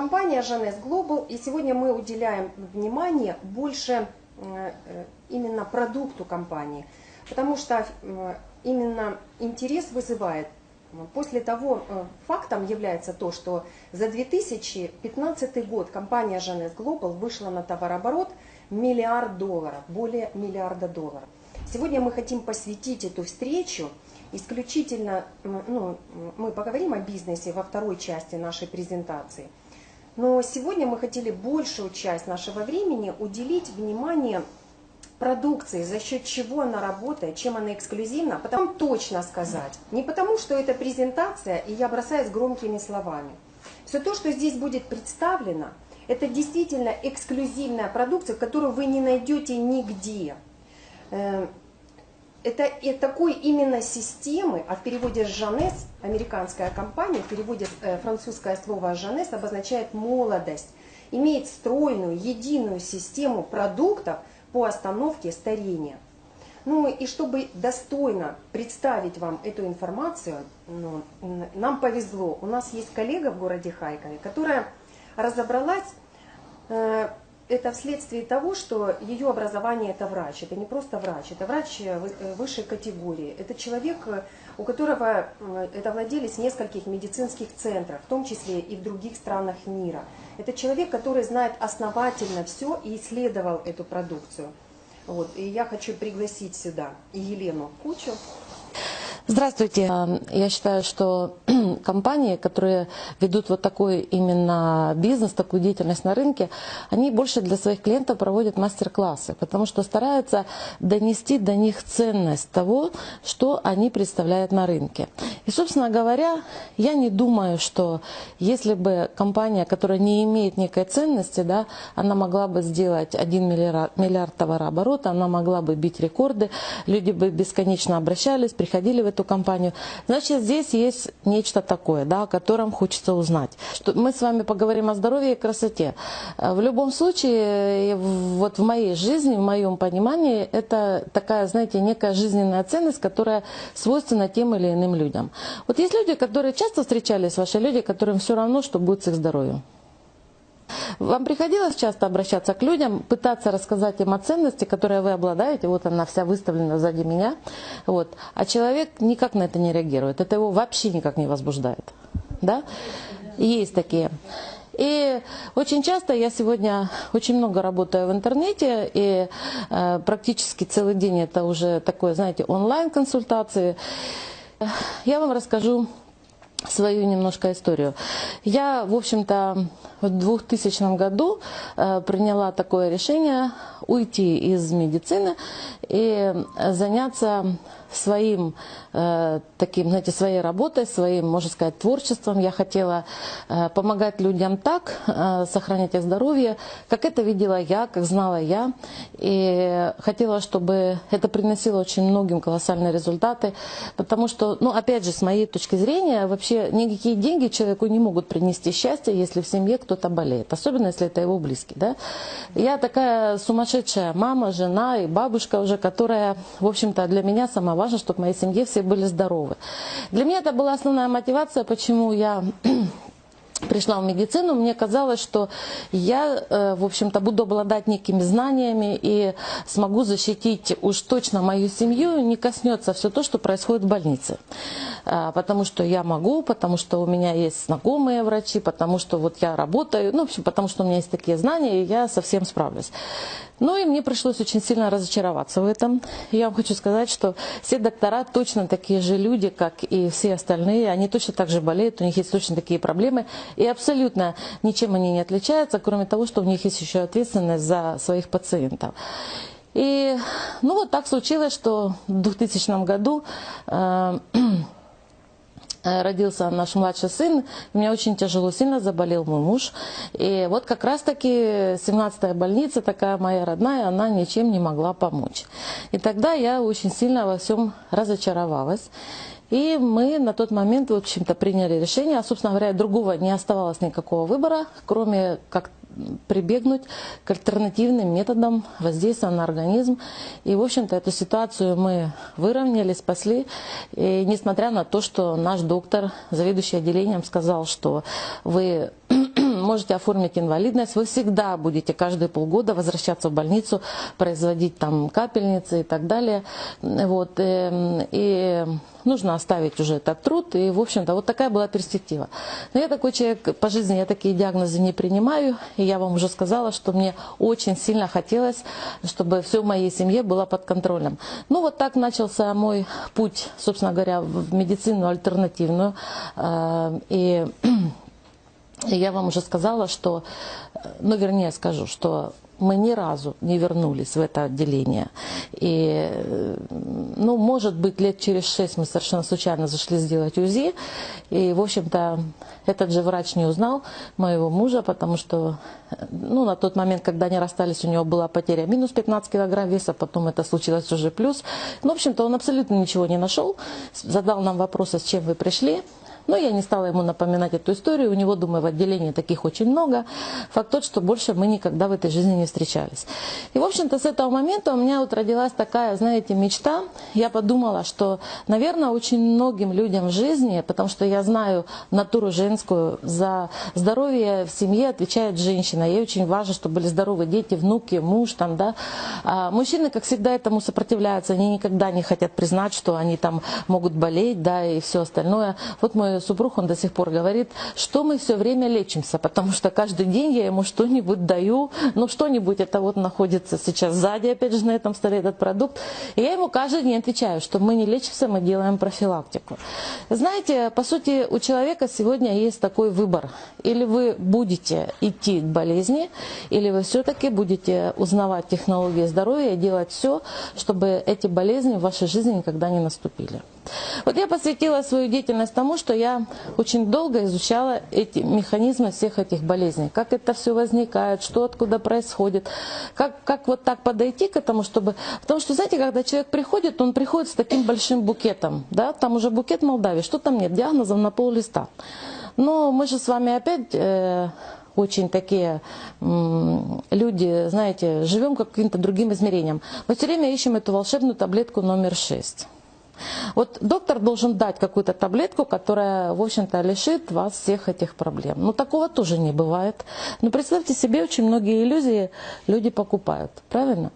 компания Жанес Global, и сегодня мы уделяем внимание больше э, э, именно продукту компании, потому что э, именно интерес вызывает. После того фактом является то, что за 2015 год компания Жанес Global вышла на товарооборот миллиард долларов, более миллиарда долларов. Сегодня мы хотим посвятить эту встречу исключительно, ну, мы поговорим о бизнесе во второй части нашей презентации. Но сегодня мы хотели большую часть нашего времени уделить внимание продукции, за счет чего она работает, чем она эксклюзивна, потом точно сказать. Не потому, что это презентация, и я бросаюсь громкими словами. Все то, что здесь будет представлено, это действительно эксклюзивная продукция, которую вы не найдете нигде. Это и такой именно системы, а в переводе «жанес» американская компания, в переводе э, французское слово «жанес» обозначает молодость, имеет стройную, единую систему продуктов по остановке старения. Ну и чтобы достойно представить вам эту информацию, ну, нам повезло. У нас есть коллега в городе Хайкове, которая разобралась э, это вследствие того, что ее образование это врач. Это не просто врач, это врач э, э, высшей категории. Это человек, э, у которого это владелец нескольких медицинских центров, в том числе и в других странах мира. Это человек, который знает основательно все и исследовал эту продукцию. Вот. И я хочу пригласить сюда Елену Кучу. Здравствуйте. Я считаю, что компании, которые ведут вот такой именно бизнес, такую деятельность на рынке, они больше для своих клиентов проводят мастер-классы, потому что стараются донести до них ценность того, что они представляют на рынке. И, собственно говоря, я не думаю, что если бы компания, которая не имеет некой ценности, да, она могла бы сделать 1 миллиард, миллиард товарооборота, она могла бы бить рекорды, люди бы бесконечно обращались, приходили в эту компанию. Значит, здесь есть нечто такое, да, о котором хочется узнать. Что мы с вами поговорим о здоровье и красоте. Э, в любом случае, вот в моей жизни, в моем понимании, это такая, знаете, некая жизненная ценность, которая свойственна тем или иным людям. Вот есть люди, которые часто встречались, ваши люди, которым все равно, что будет с их здоровьем. Вам приходилось часто обращаться к людям, пытаться рассказать им о ценности, которые вы обладаете, вот она вся выставлена сзади меня, вот, а человек никак на это не реагирует, это его вообще никак не возбуждает. Да? Есть такие. И очень часто я сегодня очень много работаю в интернете, и э, практически целый день это уже такое, знаете, онлайн-консультации. Я вам расскажу свою немножко историю. Я, в общем-то, в 2000 году э, приняла такое решение уйти из медицины и заняться своим э, таким, знаете, своей работой, своим, можно сказать, творчеством. Я хотела э, помогать людям так, э, сохранять их здоровье, как это видела я, как знала я. И хотела, чтобы это приносило очень многим колоссальные результаты. Потому что, ну, опять же, с моей точки зрения, вообще никакие деньги человеку не могут принести счастье, если в семье кто-то болеет. Особенно, если это его близкий. Да? Я такая сумасшедшая мама, жена и бабушка уже, которая, в общем-то, для меня самого важно, чтобы в моей семье все были здоровы. Для меня это была основная мотивация, почему я пришла в медицину, мне казалось, что я, э, в общем-то, буду обладать некими знаниями и смогу защитить уж точно мою семью, не коснется все то, что происходит в больнице. А, потому что я могу, потому что у меня есть знакомые врачи, потому что вот я работаю, ну, в общем, потому что у меня есть такие знания, и я совсем справлюсь. Ну и мне пришлось очень сильно разочароваться в этом. Я вам хочу сказать, что все доктора точно такие же люди, как и все остальные. Они точно так же болеют, у них есть точно такие проблемы. И абсолютно ничем они не отличаются, кроме того, что у них есть еще ответственность за своих пациентов. И ну вот так случилось, что в 2000 году э, родился наш младший сын, у меня очень тяжело, сильно заболел мой муж. И вот как раз-таки 17-я больница, такая моя родная, она ничем не могла помочь. И тогда я очень сильно во всем разочаровалась. И мы на тот момент, в общем-то, приняли решение, а, собственно говоря, другого не оставалось никакого выбора, кроме как прибегнуть к альтернативным методам воздействия на организм. И, в общем-то, эту ситуацию мы выровняли, спасли. И несмотря на то, что наш доктор, заведующий отделением, сказал, что вы можете оформить инвалидность, вы всегда будете каждые полгода возвращаться в больницу, производить там капельницы и так далее. Вот, э, и нужно оставить уже этот труд, и, в общем-то, вот такая была перспектива. Но я такой человек по жизни, я такие диагнозы не принимаю, и я вам уже сказала, что мне очень сильно хотелось, чтобы все в моей семье было под контролем. Ну, вот так начался мой путь, собственно говоря, в медицину альтернативную, э, и я вам уже сказала, что, ну, вернее скажу, что мы ни разу не вернулись в это отделение. И, ну, может быть, лет через шесть мы совершенно случайно зашли сделать УЗИ. И, в общем-то, этот же врач не узнал моего мужа, потому что, ну, на тот момент, когда они расстались, у него была потеря минус 15 килограмм веса, потом это случилось уже плюс. Ну, в общем-то, он абсолютно ничего не нашел. Задал нам вопросы, с чем вы пришли. Но я не стала ему напоминать эту историю. У него, думаю, в отделении таких очень много. Факт тот, что больше мы никогда в этой жизни не встречались. И, в общем-то, с этого момента у меня вот родилась такая, знаете, мечта. Я подумала, что, наверное, очень многим людям в жизни, потому что я знаю натуру женскую, за здоровье в семье отвечает женщина. Ей очень важно, чтобы были здоровы дети, внуки, муж там, да. А мужчины, как всегда, этому сопротивляются. Они никогда не хотят признать, что они там могут болеть, да, и все остальное. Вот мой супруг, он до сих пор говорит, что мы все время лечимся, потому что каждый день я ему что-нибудь даю, ну что-нибудь, это вот находится сейчас сзади, опять же, на этом столе этот продукт, и я ему каждый день отвечаю, что мы не лечимся, мы делаем профилактику. Знаете, по сути, у человека сегодня есть такой выбор. Или вы будете идти к болезни, или вы все-таки будете узнавать технологии здоровья и делать все, чтобы эти болезни в вашей жизни никогда не наступили. Вот я посвятила свою деятельность тому, что я очень долго изучала эти механизмы всех этих болезней. Как это все возникает, что откуда происходит. Как, как вот так подойти к этому, чтобы... Потому что, знаете, когда человек приходит, он приходит с таким большим букетом. Да? Там уже букет Молдавии. Что там нет? Диагнозов на пол листа. Но мы же с вами опять... Э, очень такие люди, знаете, живем каким-то другим измерением. Мы все время ищем эту волшебную таблетку номер 6. Вот доктор должен дать какую-то таблетку, которая, в общем-то, лишит вас всех этих проблем. Но такого тоже не бывает. Но представьте себе, очень многие иллюзии люди покупают. Правильно?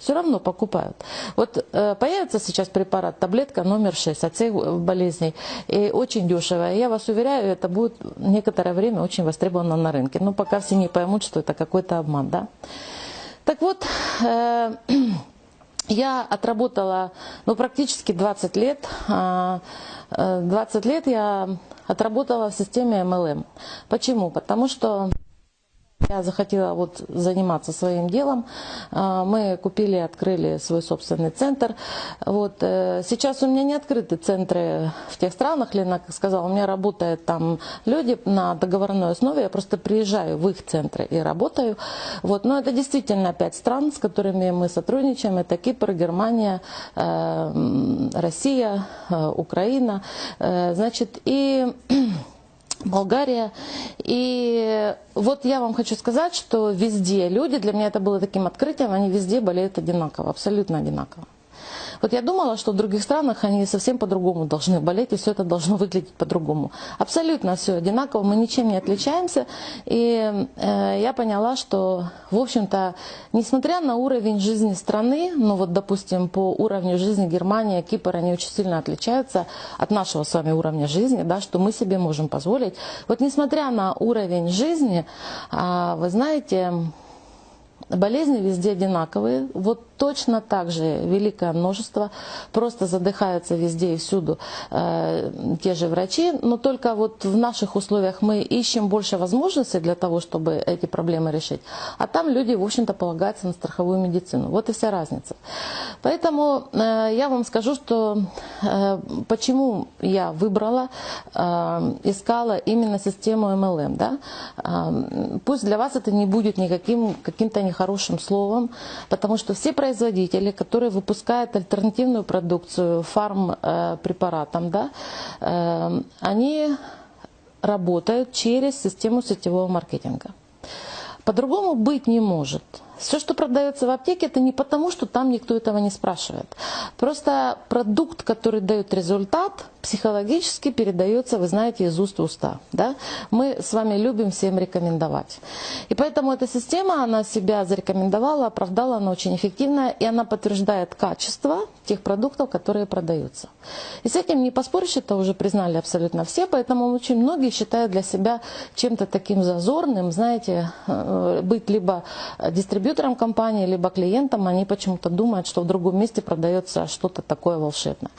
все равно покупают. Вот э, появится сейчас препарат, таблетка номер 6 от всех болезней, и очень дешевая. Я вас уверяю, это будет некоторое время очень востребовано на рынке. Но пока все не поймут, что это какой-то обман. Да? Так вот, э, я отработала ну, практически 20 лет. 20 а, э, лет я отработала в системе MLM. Почему? Потому что я захотела вот заниматься своим делом. А, мы купили, открыли свой собственный центр. Вот. Э, сейчас у меня не открыты центры в тех странах, Лена сказала, у меня работают там люди на договорной основе, я просто приезжаю в их центры и работаю. Вот. Но это действительно пять стран, с которыми мы сотрудничаем. Это Кипр, Германия, э, Россия, э, Украина. Значит, и Болгария. И вот я вам хочу сказать, что везде люди, для меня это было таким открытием, они везде болеют одинаково, абсолютно одинаково. Вот я думала, что в других странах они совсем по-другому должны болеть, и все это должно выглядеть по-другому. Абсолютно все одинаково, мы ничем не отличаемся. И э, я поняла, что, в общем-то, несмотря на уровень жизни страны, ну вот, допустим, по уровню жизни Германия, Кипр, они очень сильно отличаются от нашего с вами уровня жизни, да, что мы себе можем позволить. Вот несмотря на уровень жизни, э, вы знаете, болезни везде одинаковые. Вот точно так же великое множество, просто задыхаются везде и всюду э, те же врачи, но только вот в наших условиях мы ищем больше возможностей для того, чтобы эти проблемы решить, а там люди, в общем-то, полагаются на страховую медицину. Вот и вся разница. Поэтому э, я вам скажу, что э, почему я выбрала, э, искала именно систему MLM. Да? Э, пусть для вас это не будет никаким каким-то нехорошим словом, потому что все производители производители, которые выпускают альтернативную продукцию фарм-препаратам, да, э, они работают через систему сетевого маркетинга. По-другому быть не может. Все, что продается в аптеке, это не потому, что там никто этого не спрашивает. Просто продукт, который дает результат, психологически передается, вы знаете, из уст в уста. Да? Мы с вами любим всем рекомендовать. И поэтому эта система, она себя зарекомендовала, оправдала, она очень эффективная, и она подтверждает качество тех продуктов, которые продаются. И с этим не поспоришь, это уже признали абсолютно все, поэтому очень многие считают для себя чем-то таким зазорным, знаете, э, быть либо дистрибьютором компании, либо клиентом, они почему-то думают, что в другом месте продается что-то такое волшебное.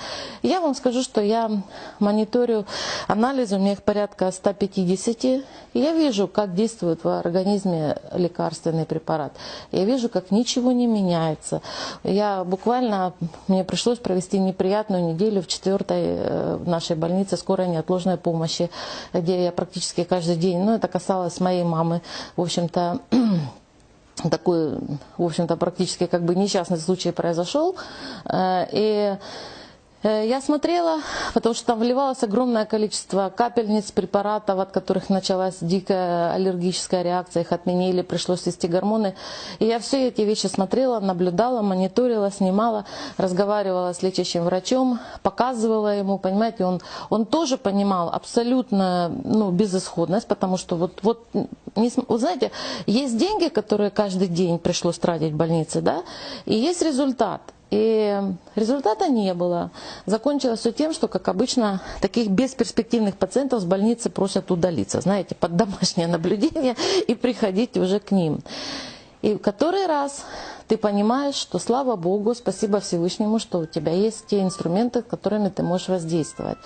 Я вам скажу, что я мониторю анализы, у меня их порядка 150, и я вижу, как действует в организме лекарственный препарат. Я вижу, как ничего не меняется. Я буквально, мне пришлось провести неприятную неделю в четвертой э, нашей больнице скорой неотложной помощи, где я практически каждый день, ну это касалось моей мамы, в общем-то, такой, в общем-то, практически как бы несчастный случай произошел. Э, и я смотрела, потому что там вливалось огромное количество капельниц, препаратов, от которых началась дикая аллергическая реакция, их отменили, пришлось ввести гормоны. И я все эти вещи смотрела, наблюдала, мониторила, снимала, разговаривала с лечащим врачом, показывала ему, понимаете, он, он тоже понимал абсолютно ну, безысходность, потому что вот, вот, не, вот знаете, есть деньги, которые каждый день пришлось тратить в больнице, да, и есть результат. И результата не было. Закончилось все тем, что, как обычно, таких бесперспективных пациентов с больницы просят удалиться, знаете, под домашнее наблюдение и приходить уже к ним. И в который раз ты понимаешь, что слава Богу, спасибо Всевышнему, что у тебя есть те инструменты, которыми ты можешь воздействовать.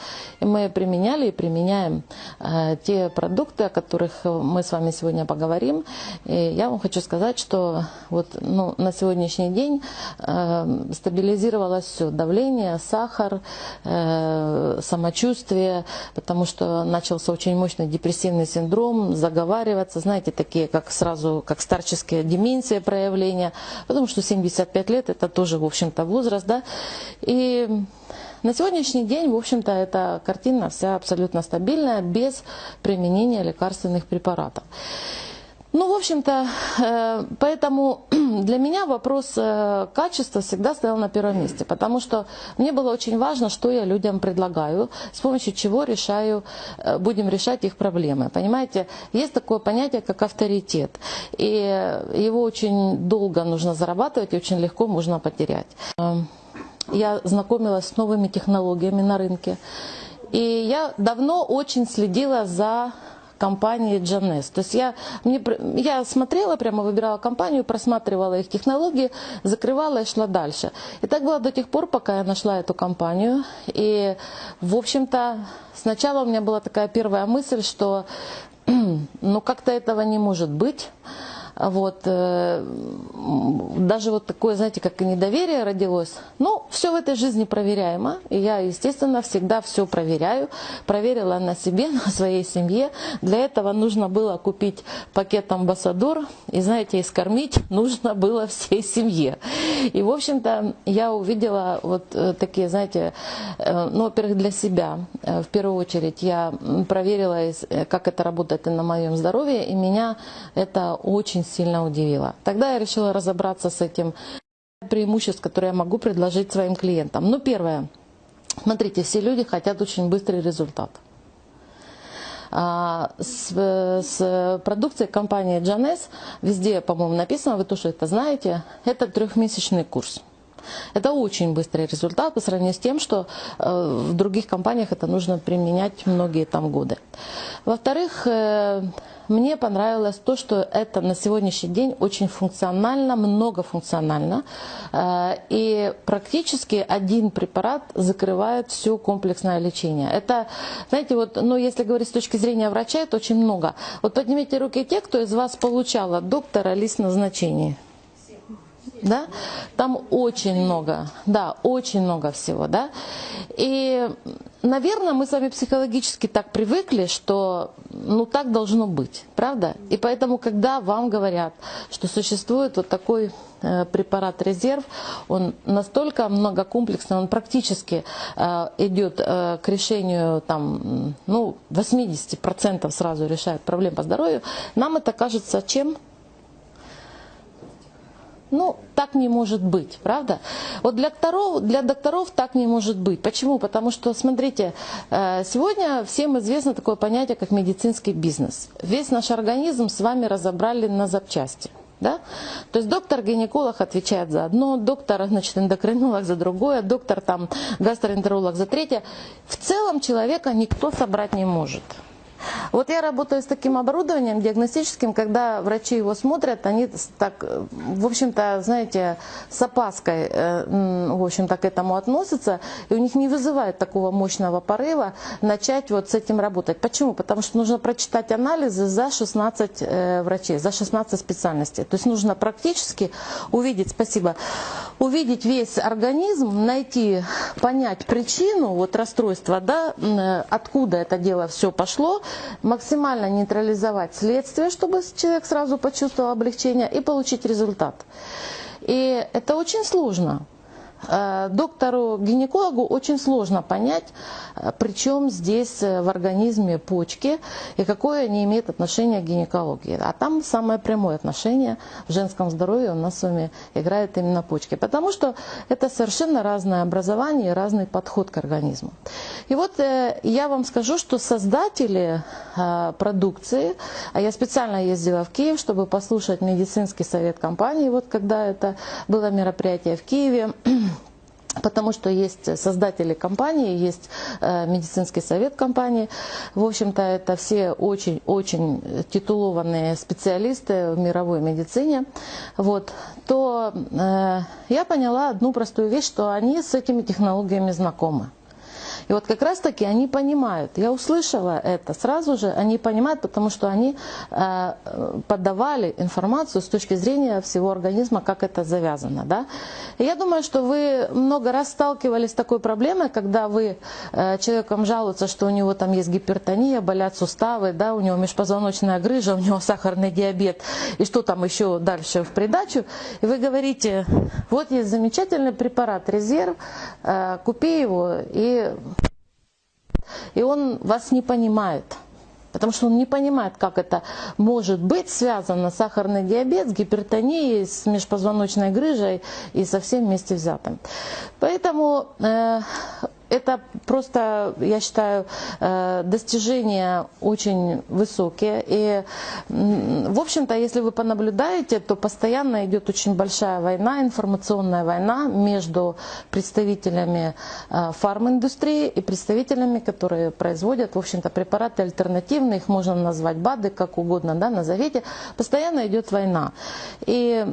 И мы применяли и применяем э, те продукты, о которых мы с вами сегодня поговорим. И я вам хочу сказать, что вот, ну, на сегодняшний день э, стабилизировалось все. Давление, сахар, э, самочувствие, потому что начался очень мощный депрессивный синдром, заговариваться, знаете, такие, как сразу, как старческие деменция проявления потому что 75 лет это тоже, в общем-то, возраст, да, и на сегодняшний день, в общем-то, эта картина вся абсолютно стабильная, без применения лекарственных препаратов. Ну, в общем-то, э, поэтому для меня вопрос э, качества всегда стоял на первом месте, потому что мне было очень важно, что я людям предлагаю, с помощью чего решаю, э, будем решать их проблемы. Понимаете, есть такое понятие, как авторитет, и его очень долго нужно зарабатывать и очень легко можно потерять. Я знакомилась с новыми технологиями на рынке, и я давно очень следила за компании Джанес. То есть я, мне, я смотрела, прямо выбирала компанию, просматривала их технологии, закрывала и шла дальше. И так было до тех пор, пока я нашла эту компанию. И, в общем-то, сначала у меня была такая первая мысль, что ну как-то этого не может быть. Вот, э, даже вот такое, знаете, как и недоверие родилось. Ну, все в этой жизни проверяемо. И я, естественно, всегда все проверяю. Проверила на себе, на своей семье. Для этого нужно было купить пакет амбассадор. И, знаете, искормить нужно было всей семье. И, в общем-то, я увидела вот э, такие, знаете, э, ну, во-первых, для себя. В первую очередь я проверила, как это работает и на моем здоровье. И меня это очень сильно удивило. Тогда я решила разобраться с этим преимуществ, которые я могу предложить своим клиентам. Ну, первое. Смотрите, все люди хотят очень быстрый результат. А, с, с продукцией компании Джанес, везде, по-моему, написано, вы тоже это знаете, это трехмесячный курс. Это очень быстрый результат по сравнению с тем, что э, в других компаниях это нужно применять многие там годы. Во-вторых, э, мне понравилось то, что это на сегодняшний день очень функционально, многофункционально. Э, и практически один препарат закрывает все комплексное лечение. Это, знаете, вот, ну, если говорить с точки зрения врача, это очень много. Вот поднимите руки те, кто из вас получал от доктора лист назначений да, там очень много, да, очень много всего, да, и, наверное, мы с вами психологически так привыкли, что, ну, так должно быть, правда, и поэтому, когда вам говорят, что существует вот такой э, препарат резерв, он настолько многокомплексный, он практически э, идет э, к решению там, ну, 80% сразу решает проблем по здоровью, нам это кажется чем? Ну, так не может быть, правда? Вот для докторов, для докторов так не может быть. Почему? Потому что, смотрите, э, сегодня всем известно такое понятие, как медицинский бизнес. Весь наш организм с вами разобрали на запчасти. Да? То есть доктор-гинеколог отвечает за одно, доктор значит, эндокринолог за другое, доктор там, гастроэнтеролог за третье. В целом человека никто собрать не может. Вот я работаю с таким оборудованием диагностическим, когда врачи его смотрят, они так, в общем-то, знаете, с опаской, э, в общем-то, к этому относятся, и у них не вызывает такого мощного порыва начать вот с этим работать. Почему? Потому что нужно прочитать анализы за 16 э, врачей, за 16 специальностей. То есть нужно практически увидеть, спасибо, увидеть весь организм, найти, понять причину вот расстройства, да, э, откуда это дело все пошло, максимально нейтрализовать следствие, чтобы человек сразу почувствовал облегчение и получить результат. И это очень сложно. Э, доктору-гинекологу очень сложно понять, причем здесь э, в организме почки и какое они имеют отношение к гинекологии. А там самое прямое отношение в женском здоровье у нас с вами играет именно почки. Потому что это совершенно разное образование и разный подход к организму. И вот я вам скажу, что создатели продукции, а я специально ездила в Киев, чтобы послушать медицинский совет компании, вот когда это было мероприятие в Киеве, потому что есть создатели компании, есть э, медицинский совет компании. В общем-то, это все очень-очень титулованные специалисты в мировой медицине. Вот. То э, я поняла одну простую вещь, что они с этими технологиями знакомы. И вот как раз-таки они понимают, я услышала это сразу же, они понимают, потому что они э, подавали информацию с точки зрения всего организма, как это завязано. Да? И я думаю, что вы много раз сталкивались с такой проблемой, когда вы э, человеком жалуются, что у него там есть гипертония, болят суставы, да, у него межпозвоночная грыжа, у него сахарный диабет, и что там еще дальше в придачу. И вы говорите, вот есть замечательный препарат резерв, э, купи его и и он вас не понимает. Потому что он не понимает, как это может быть связано сахарный диабет, с гипертонией, с межпозвоночной грыжей и со всем вместе взятым. Поэтому э, это просто, я считаю, э, достижения очень высокие. И, в общем-то, если вы понаблюдаете, то постоянно идет очень большая война, информационная война между представителями э, фарминдустрии и представителями, которые производят, в общем-то, препараты альтернативные, их можно назвать БАДы, как угодно, да, назовите. Постоянно идет война. И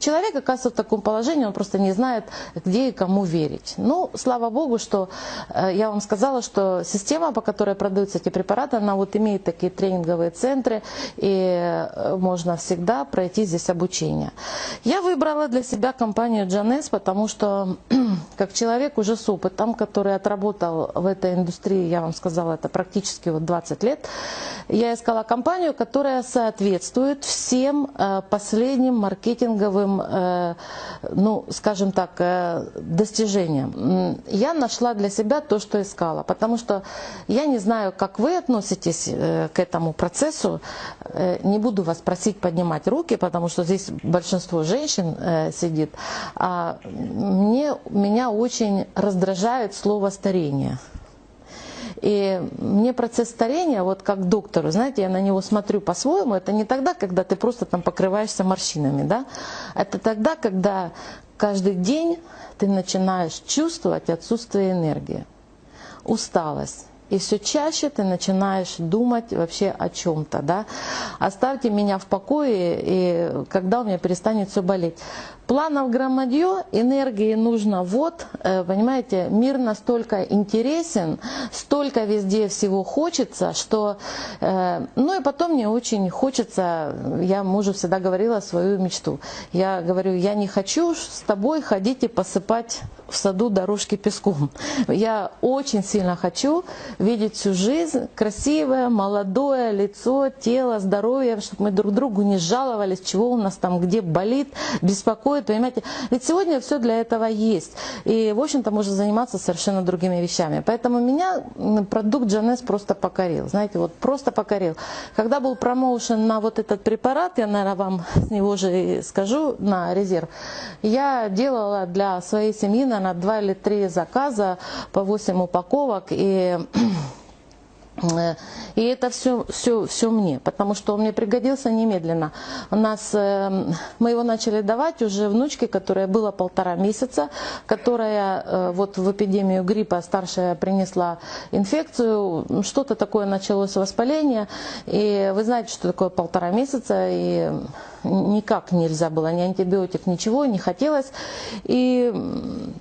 Человек оказывается в таком положении, он просто не знает, где и кому верить. Ну, слава богу, что э, я вам сказала, что система, по которой продаются эти препараты, она вот имеет такие тренинговые центры, и э, можно всегда пройти здесь обучение. Я выбрала для себя компанию Джанес, потому что как человек уже с опытом, который отработал в этой индустрии, я вам сказала, это практически вот 20 лет, я искала компанию, которая соответствует всем э, последним маркетинговым своим, э, ну, скажем так, э, достижениям. Я нашла для себя то, что искала, потому что я не знаю, как вы относитесь э, к этому процессу. Не буду вас просить поднимать руки, потому что здесь большинство женщин сидит. А мне, меня очень раздражает слово «старение». И мне процесс старения, вот как доктору, знаете, я на него смотрю по-своему, это не тогда, когда ты просто там покрываешься морщинами, да, это тогда, когда каждый день ты начинаешь чувствовать отсутствие энергии, усталость. И все чаще ты начинаешь думать вообще о чем-то, да. Оставьте меня в покое, и когда у меня перестанет все болеть. Планов громадье, энергии нужно вот, э, понимаете, мир настолько интересен, столько везде всего хочется, что, э, ну и потом мне очень хочется, я мужу всегда говорила свою мечту. Я говорю, я не хочу с тобой ходить и посыпать в саду дорожки песком. Я очень сильно хочу видеть всю жизнь красивое, молодое лицо, тело, здоровье, чтобы мы друг другу не жаловались, чего у нас там где болит, беспокоит происходит, понимаете? Ведь сегодня все для этого есть. И, в общем-то, можно заниматься совершенно другими вещами. Поэтому меня продукт Джанес просто покорил. Знаете, вот просто покорил. Когда был промоушен на вот этот препарат, я, наверное, вам с него же скажу, на резерв, я делала для своей семьи, наверное, два или три заказа по 8 упаковок. И и это все, все, все мне, потому что он мне пригодился немедленно. У нас, э, мы его начали давать уже внучке, которая была полтора месяца, которая э, вот в эпидемию гриппа старшая принесла инфекцию, что-то такое началось воспаление. И вы знаете, что такое полтора месяца, и никак нельзя было, ни антибиотик, ничего, не хотелось. И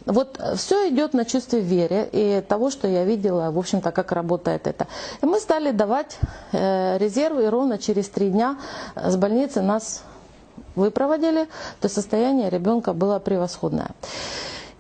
вот все идет на чувстве веры и того, что я видела, в общем-то, как работает это. И мы стали давать э, резервы, и ровно через три дня с больницы нас выпроводили, то состояние ребенка было превосходное.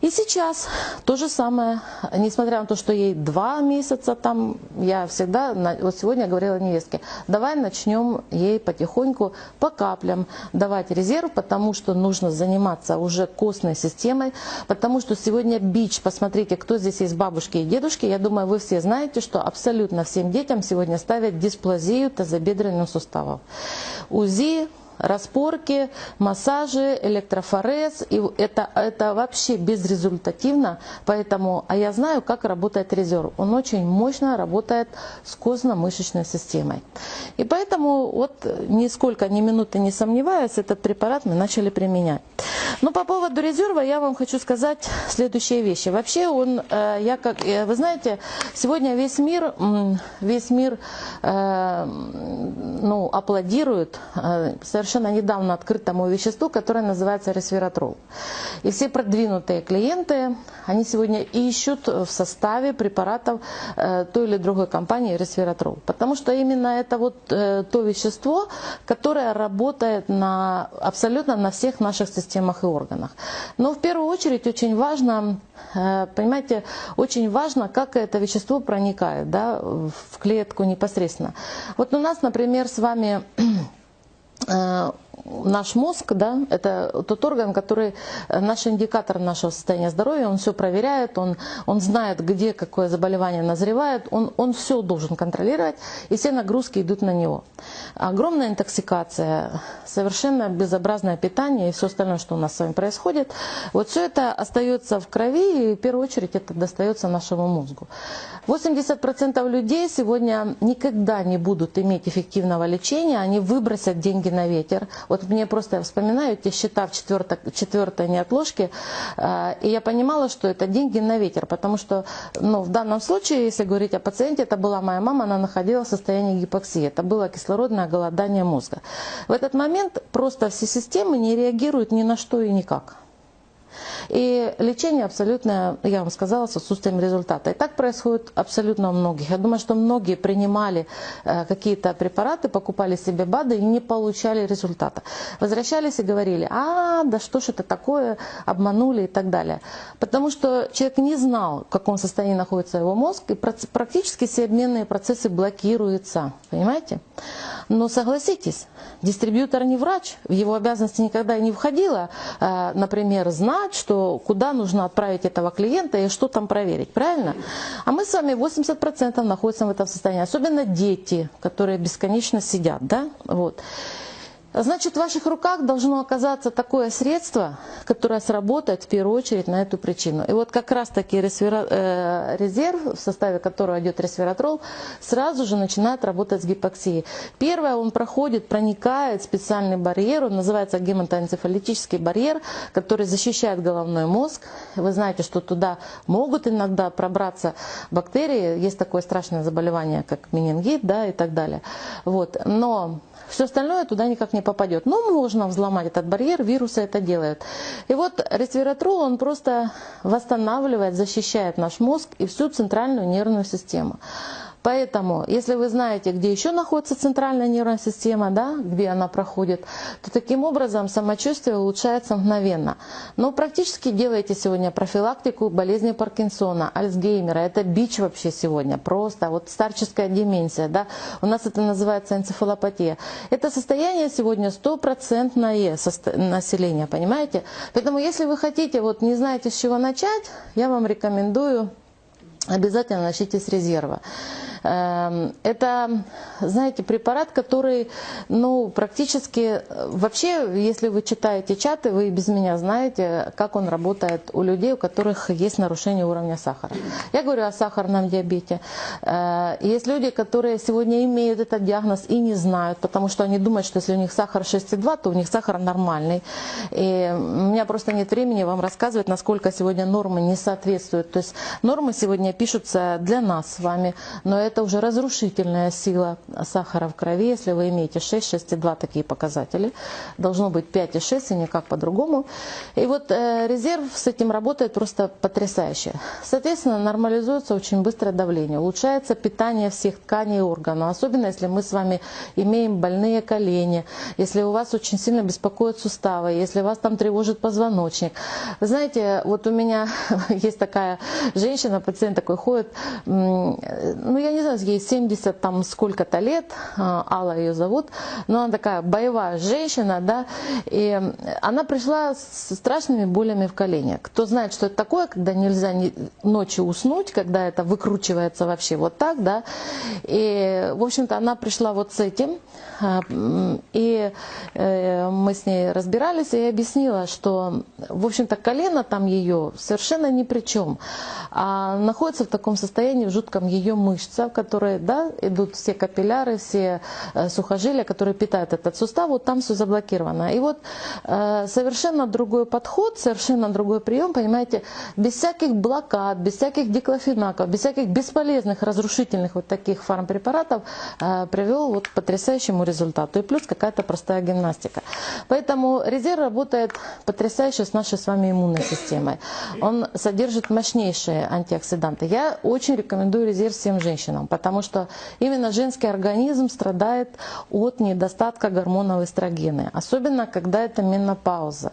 И сейчас то же самое, несмотря на то, что ей два месяца там, я всегда, вот сегодня говорила невестке, давай начнем ей потихоньку по каплям давать резерв, потому что нужно заниматься уже костной системой, потому что сегодня бич, посмотрите, кто здесь есть бабушки и дедушки, я думаю, вы все знаете, что абсолютно всем детям сегодня ставят дисплазию тазобедренных суставов. УЗИ, распорки, массажи, электрофорез. И это, это вообще безрезультативно. Поэтому, а я знаю, как работает резерв. Он очень мощно работает с костно-мышечной системой. И поэтому вот нисколько, ни минуты не сомневаясь, этот препарат мы начали применять. Но по поводу резерва я вам хочу сказать следующие вещи. Вообще он, э, я как, э, вы знаете, сегодня весь мир, весь мир э, ну, аплодирует совершенно совершенно недавно открытому веществу, которое называется ресвератрол. И все продвинутые клиенты, они сегодня ищут в составе препаратов э, той или другой компании ресвератрол. Потому что именно это вот э, то вещество, которое работает на, абсолютно на всех наших системах и органах. Но в первую очередь очень важно, э, понимаете, очень важно, как это вещество проникает да, в клетку непосредственно. Вот у нас, например, с вами Э, наш мозг, да, это тот орган, который э, наш индикатор нашего состояния здоровья, он все проверяет, он, он знает, где какое заболевание назревает, он, он все должен контролировать, и все нагрузки идут на него. Огромная интоксикация, совершенно безобразное питание и все остальное, что у нас с вами происходит, вот все это остается в крови, и в первую очередь это достается нашему мозгу. 80% людей сегодня никогда не будут иметь эффективного лечения, они выбросят деньги на ветер. Вот мне просто, я вспоминаю эти счета в четвертой, четвертой неотложке, э, и я понимала, что это деньги на ветер, потому что ну, в данном случае, если говорить о пациенте, это была моя мама, она находилась в состоянии гипоксии, это было кислородное голодание мозга. В этот момент просто все системы не реагируют ни на что и никак. И лечение абсолютно, я вам сказала, с отсутствием результата. И так происходит абсолютно у многих. Я думаю, что многие принимали э, какие-то препараты, покупали себе БАДы и не получали результата. Возвращались и говорили, а, да что ж это такое, обманули и так далее. Потому что человек не знал, в каком состоянии находится его мозг, и практически все обменные процессы блокируются. Понимаете? Но согласитесь, дистрибьютор не врач, в его обязанности никогда и не входило, э, например, знать, что куда нужно отправить этого клиента и что там проверить, правильно? А мы с вами 80% находимся в этом состоянии, особенно дети, которые бесконечно сидят, да, вот. Значит, в ваших руках должно оказаться такое средство, которое сработает в первую очередь на эту причину. И вот как раз таки э, резерв, в составе которого идет ресвератрол, сразу же начинает работать с гипоксией. Первое, он проходит, проникает в специальный барьер, он называется гематоэнцефалитический барьер, который защищает головной мозг. Вы знаете, что туда могут иногда пробраться бактерии, есть такое страшное заболевание, как менингит да, и так далее. Вот. Но все остальное туда никак не попадет. Но можно взломать этот барьер, вирусы это делают. И вот ресвератрол, он просто восстанавливает, защищает наш мозг и всю центральную нервную систему. Поэтому, если вы знаете, где еще находится центральная нервная система, да, где она проходит, то таким образом самочувствие улучшается мгновенно. Но практически делайте сегодня профилактику болезни Паркинсона, Альцгеймера. Это бич вообще сегодня, просто вот старческая деменция. Да? У нас это называется энцефалопатия. Это состояние сегодня стопроцентное населения, понимаете? Поэтому если вы хотите, вот не знаете с чего начать, я вам рекомендую обязательно начните с резерва. Эм, это, знаете, препарат, который, ну, практически, вообще, если вы читаете чаты, вы без меня знаете, как он работает у людей, у которых есть нарушение уровня сахара. Я говорю о сахарном диабете. Э, есть люди, которые сегодня имеют этот диагноз и не знают, потому что они думают, что если у них сахар 6,2, то у них сахар нормальный. И у меня просто нет времени вам рассказывать, насколько сегодня нормы не соответствуют. То есть нормы сегодня пишутся для нас с вами, но это уже разрушительная сила сахара в крови. Если вы имеете 6, 6,2 такие показатели, должно быть 5,6 и никак по-другому. И вот э, резерв с этим работает просто потрясающе. Соответственно, нормализуется очень быстрое давление, улучшается питание всех тканей и органов, особенно если мы с вами имеем больные колени, если у вас очень сильно беспокоят суставы, если вас там тревожит позвоночник. Вы знаете, вот у меня есть такая женщина, пациент такой ходит, ну я не знаю, ей 70 там сколько-то лет, а, Алла ее зовут, но она такая боевая женщина, да, и она пришла с страшными болями в колене. Кто знает, что это такое, когда нельзя ночью уснуть, когда это выкручивается вообще вот так, да, и, в общем-то, она пришла вот с этим, и э, мы с ней разбирались, и я объяснила, что, в общем-то, колено там ее совершенно ни при чем, а находится в таком состоянии в жутком ее мышца, которые, да, идут все капилляры, все э, сухожилия, которые питают этот сустав, вот там все заблокировано. И вот э, совершенно другой подход, совершенно другой прием, понимаете, без всяких блокад, без всяких диклофенаков, без всяких бесполезных разрушительных вот таких фармпрепаратов привел вот к потрясающему результату. И плюс какая-то простая гимнастика. Поэтому резерв работает потрясающе с нашей с вами иммунной системой. Он содержит мощнейшие антиоксиданты. Я очень рекомендую резерв всем женщинам, потому что именно женский организм страдает от недостатка гормонов эстрогены. Особенно, когда это менопауза.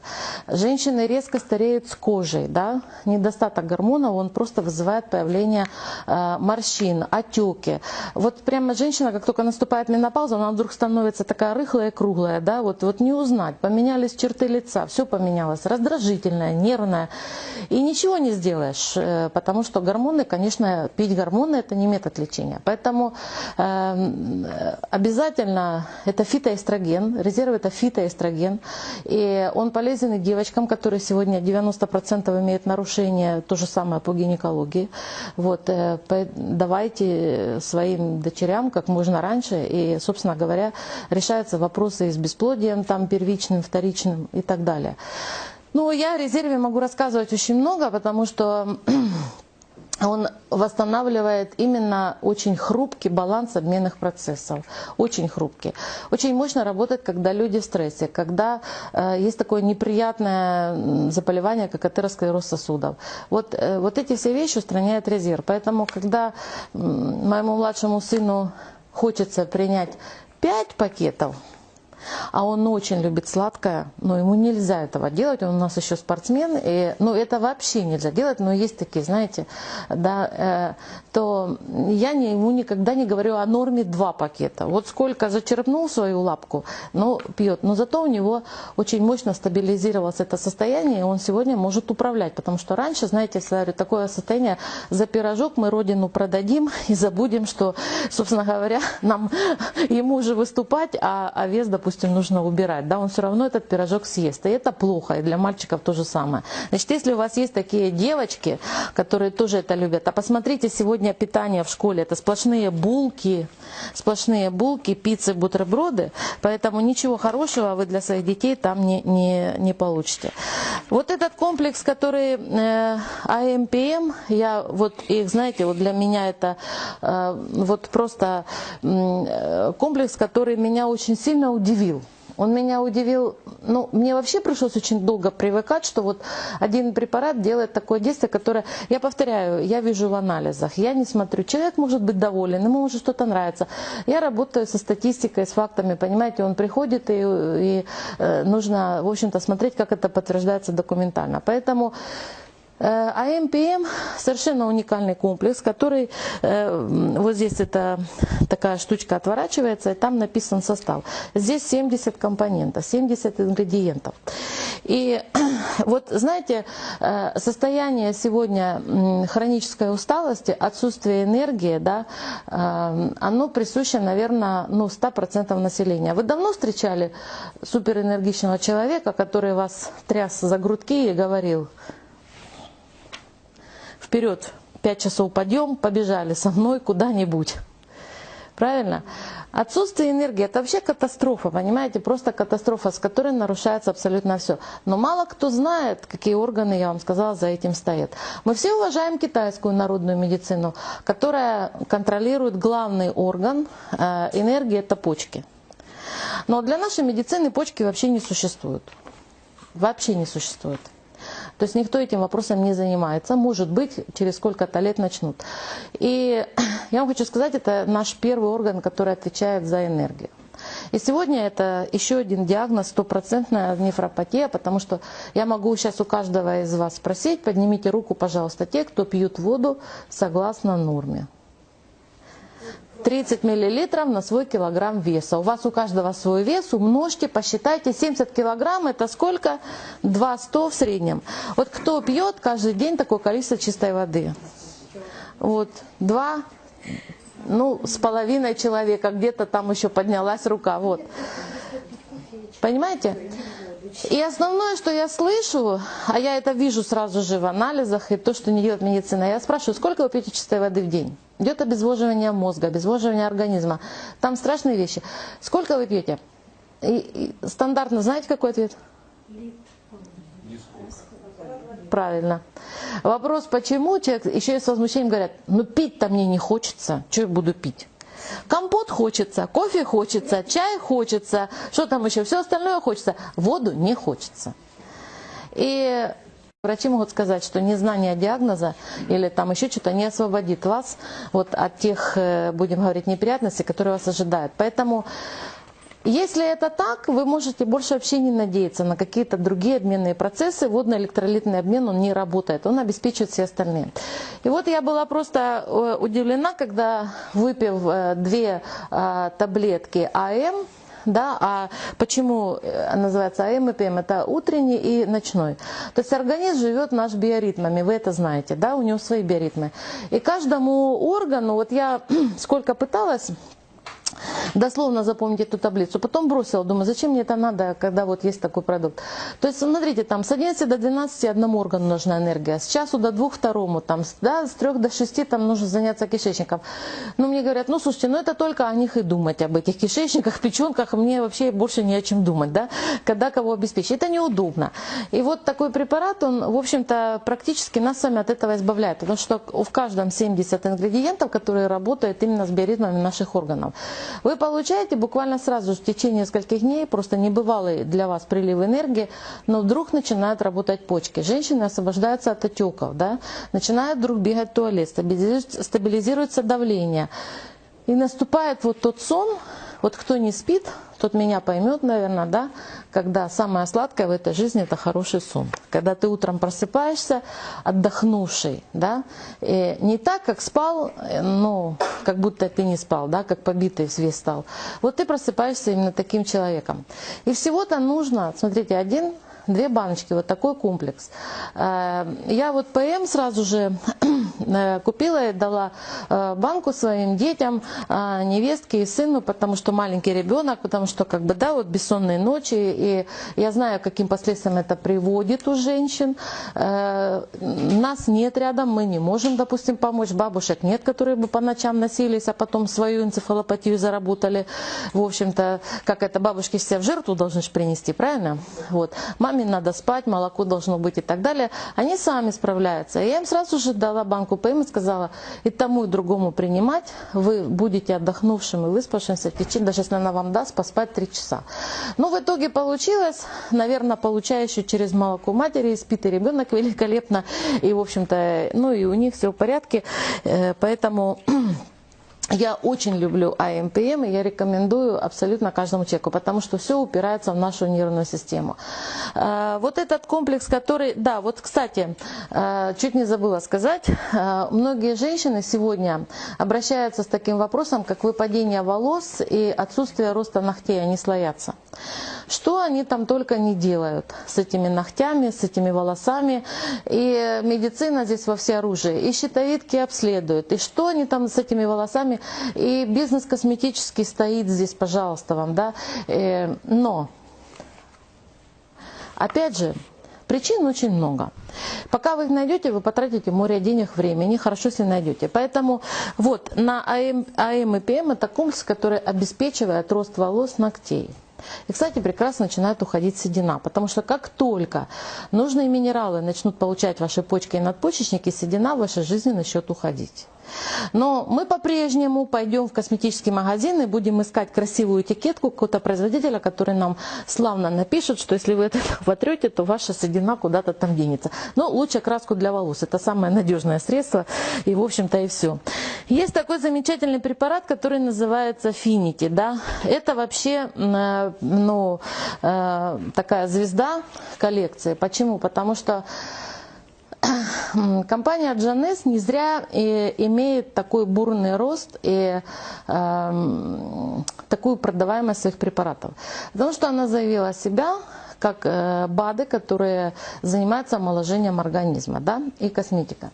Женщины резко стареют с кожей. Да? Недостаток гормонов, он просто вызывает появление э, морщин, отеки. Вот прямо женщина, как только наступает менопауза, она вдруг становится становится такая рыхлая, круглая, да, вот, вот не узнать. Поменялись черты лица, все поменялось, раздражительная, нервная. И ничего не сделаешь, э, потому что гормоны, конечно, пить гормоны это не метод лечения. Поэтому э, обязательно это фитоэстроген, резерв это фитоэстроген. И он полезен и девочкам, которые сегодня 90% имеют нарушения, то же самое по гинекологии. Вот, э, давайте своим дочерям как можно раньше и, собственно говоря, решаются вопросы с бесплодием, там первичным, вторичным и так далее. Ну, я о резерве могу рассказывать очень много, потому что он восстанавливает именно очень хрупкий баланс обменных процессов, очень хрупкий. Очень мощно работает, когда люди в стрессе, когда э, есть такое неприятное заболевание, как атеросклероз сосудов. Вот, э, вот эти все вещи устраняет резерв. Поэтому, когда э, моему младшему сыну хочется принять 5 пакетов а он очень любит сладкое, но ему нельзя этого делать, он у нас еще спортсмен, и, ну, это вообще нельзя делать, но есть такие, знаете, да, э, то я не, ему никогда не говорю о норме два пакета. Вот сколько зачерпнул свою лапку, ну, пьет, но зато у него очень мощно стабилизировалось это состояние, и он сегодня может управлять, потому что раньше, знаете, если говорю, такое состояние, за пирожок мы родину продадим и забудем, что, собственно говоря, нам ему уже выступать, а, а вес, допустим, допустим, нужно убирать, да, он все равно этот пирожок съест. И это плохо, и для мальчиков то же самое. Значит, если у вас есть такие девочки, которые тоже это любят, а посмотрите сегодня питание в школе, это сплошные булки, сплошные булки, пиццы, бутерброды, поэтому ничего хорошего вы для своих детей там не, не, не получите. Вот этот комплекс, который э, АМПМ, я вот их, знаете, вот для меня это э, вот просто э, комплекс, который меня очень сильно удивил удивил. Он меня удивил, ну, мне вообще пришлось очень долго привыкать, что вот один препарат делает такое действие, которое, я повторяю, я вижу в анализах, я не смотрю, человек может быть доволен, ему может что-то нравиться. Я работаю со статистикой, с фактами, понимаете, он приходит и, и э, нужно, в общем-то, смотреть, как это подтверждается документально. Поэтому а МПМ совершенно уникальный комплекс, который э, вот здесь эта такая штучка отворачивается, и там написан состав. Здесь 70 компонентов, 70 ингредиентов. И вот знаете, э, состояние сегодня хронической усталости, отсутствие энергии, да, оно присуще, наверное, ну, 100% населения. Вы давно встречали суперэнергичного человека, который вас тряс за грудки и говорил, вперед, пять часов подъем, побежали со мной куда-нибудь. Правильно? Отсутствие энергии – это вообще катастрофа, понимаете? Просто катастрофа, с которой нарушается абсолютно все. Но мало кто знает, какие органы, я вам сказала, за этим стоят. Мы все уважаем китайскую народную медицину, которая контролирует главный орган э, энергии – это почки. Но для нашей медицины почки вообще не существуют. Вообще не существуют. То есть никто этим вопросом не занимается. Может быть, через сколько-то лет начнут. И я вам хочу сказать, это наш первый орган, который отвечает за энергию. И сегодня это еще один диагноз, стопроцентная нефропатия, потому что я могу сейчас у каждого из вас спросить, поднимите руку, пожалуйста, те, кто пьют воду согласно норме. 30 миллилитров на свой килограмм веса. У вас у каждого свой вес, умножьте, посчитайте. 70 килограмм это сколько? 2,100 в среднем. Вот кто пьет каждый день такое количество чистой воды? Вот, два, ну, с половиной человека, где-то там еще поднялась рука, вот. Понимаете? И основное, что я слышу, а я это вижу сразу же в анализах, и то, что не делает медицина, я спрашиваю, сколько вы пьете чистой воды в день? Идет обезвоживание мозга, обезвоживание организма. Там страшные вещи. Сколько вы пьете? И, и стандартно, знаете, какой ответ? Правильно. Вопрос, почему человек еще и с возмущением говорят, ну пить-то мне не хочется, что я буду пить? Компот хочется, кофе хочется, чай хочется, что там еще, все остальное хочется, воду не хочется. И Врачи могут сказать, что незнание диагноза или там еще что-то не освободит вас вот от тех, э, будем говорить, неприятностей, которые вас ожидают. Поэтому если это так, вы можете больше вообще не надеяться на какие-то другие обменные процессы. Водно-электролитный обмен, он не работает, он обеспечивает все остальные. И вот я была просто э, удивлена, когда выпив э, две таблетки АМ, да, а почему э, называется АМ и ПМ? Это утренний и ночной. То есть организм живет наш биоритмами, вы это знаете, да, у него свои биоритмы. И каждому органу, вот я сколько пыталась дословно запомнить эту таблицу. Потом бросила, думаю, зачем мне это надо, когда вот есть такой продукт. То есть, смотрите, там с 11 до 12 одному органу нужна энергия, с часу до двух второму, там, да, с 3 до 6 там нужно заняться кишечником. Ну, мне говорят, ну, слушайте, ну это только о них и думать, об этих кишечниках, печенках, мне вообще больше не о чем думать, да, когда кого обеспечить. Это неудобно. И вот такой препарат, он, в общем-то, практически нас сами от этого избавляет, потому что в каждом 70 ингредиентов, которые работают именно с биоритмами наших органов. Вы получаете буквально сразу в течение нескольких дней просто небывалый для вас прилив энергии, но вдруг начинают работать почки. Женщины освобождаются от отеков, да? начинают вдруг бегать в туалет, стабилизируется давление. И наступает вот тот сон, вот кто не спит, тот меня поймет, наверное, да, когда самое сладкое в этой жизни это хороший сон. Когда ты утром просыпаешься отдохнувший, да, и не так, как спал, ну, как будто ты не спал, да, как побитый весь стал. Вот ты просыпаешься именно таким человеком. И всего-то нужно, смотрите, один две баночки, вот такой комплекс. Э, я вот ПМ сразу же э, купила и дала э, банку своим детям, невестке и сыну, потому что маленький ребенок, потому что как бы, да, вот бессонные ночи, и я знаю, каким последствиям это приводит у женщин. Нас нет рядом, мы не можем, допустим, помочь, бабушек нет, которые бы по ночам носились, а потом свою энцефалопатию заработали. В общем-то, как это, бабушки себя в жертву должны принести, правильно? Вот. Маме маме надо спать, молоко должно быть и так далее, они сами справляются. И я им сразу же дала банку ПМ и сказала, и тому, и другому принимать, вы будете отдохнувшим и выспавшимся в течение, даже если она вам даст, поспать 3 часа. Но в итоге получилось, наверное, получающий через молоко матери, спит и ребенок великолепно, и, в общем-то, ну и у них все в порядке, Э, поэтому я очень люблю АМПМ, и я рекомендую абсолютно каждому человеку, потому что все упирается в нашу нервную систему. Э, вот этот комплекс, который... Да, вот, кстати, э, чуть не забыла сказать, многие женщины сегодня обращаются с таким вопросом, как выпадение волос и отсутствие роста ногтей, они слоятся. Что они там только не делают с этими ногтями, с этими волосами. И медицина здесь во всеоружии. И щитовидки обследуют. И что они там с этими волосами. И бизнес косметический стоит здесь, пожалуйста, вам. да. Э, но, опять же, Причин очень много. Пока вы их найдете, вы потратите море денег, времени, хорошо, если найдете. Поэтому вот на АМ, АМ и ПМ это комплекс, который обеспечивает рост волос, ногтей. И, кстати, прекрасно начинает уходить седина, потому что как только нужные минералы начнут получать ваши почки и надпочечники, седина в вашей жизни начнет уходить. Но мы по-прежнему пойдем в косметический магазин и будем искать красивую этикетку какого-то производителя, который нам славно напишет, что если вы это вотрете, то ваша седина куда-то там денется. Но лучше краску для волос. Это самое надежное средство. И, в общем-то, и все. Есть такой замечательный препарат, который называется Finity. Да? Это вообще э, ну, э, такая звезда коллекции. Почему? Потому что компания Джанес не зря и имеет такой бурный рост и э, такую продаваемость своих препаратов. Потому что она заявила себя как э, БАДы, которые занимаются омоложением организма да, и косметика.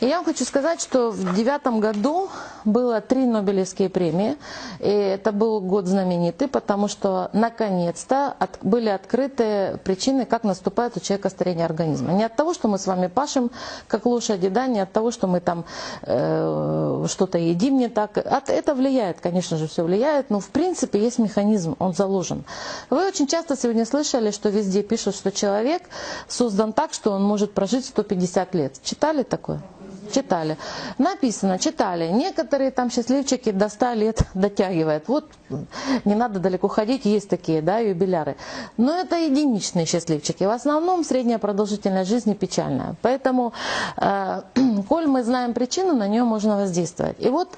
И я вам хочу сказать, что в девятом году было три Нобелевские премии, и это был год знаменитый, потому что наконец-то от, были открыты причины, как наступает у человека старение организма. Не от того, что мы с вами пашем, как лошади, да, не от того, что мы там э, что-то едим не так. От, это влияет, конечно же, все влияет, но в принципе есть механизм, он заложен. Вы очень часто сегодня слышали, что везде пишут, что человек создан так, что он может прожить 150 лет. Читали такое? Читали. Написано, читали. Некоторые там счастливчики до 100 лет дотягивают. Вот не надо далеко ходить, есть такие, да, юбиляры. Но это единичные счастливчики. В основном средняя продолжительность жизни печальная. Поэтому, э, коль мы знаем причину, на нее можно воздействовать. И вот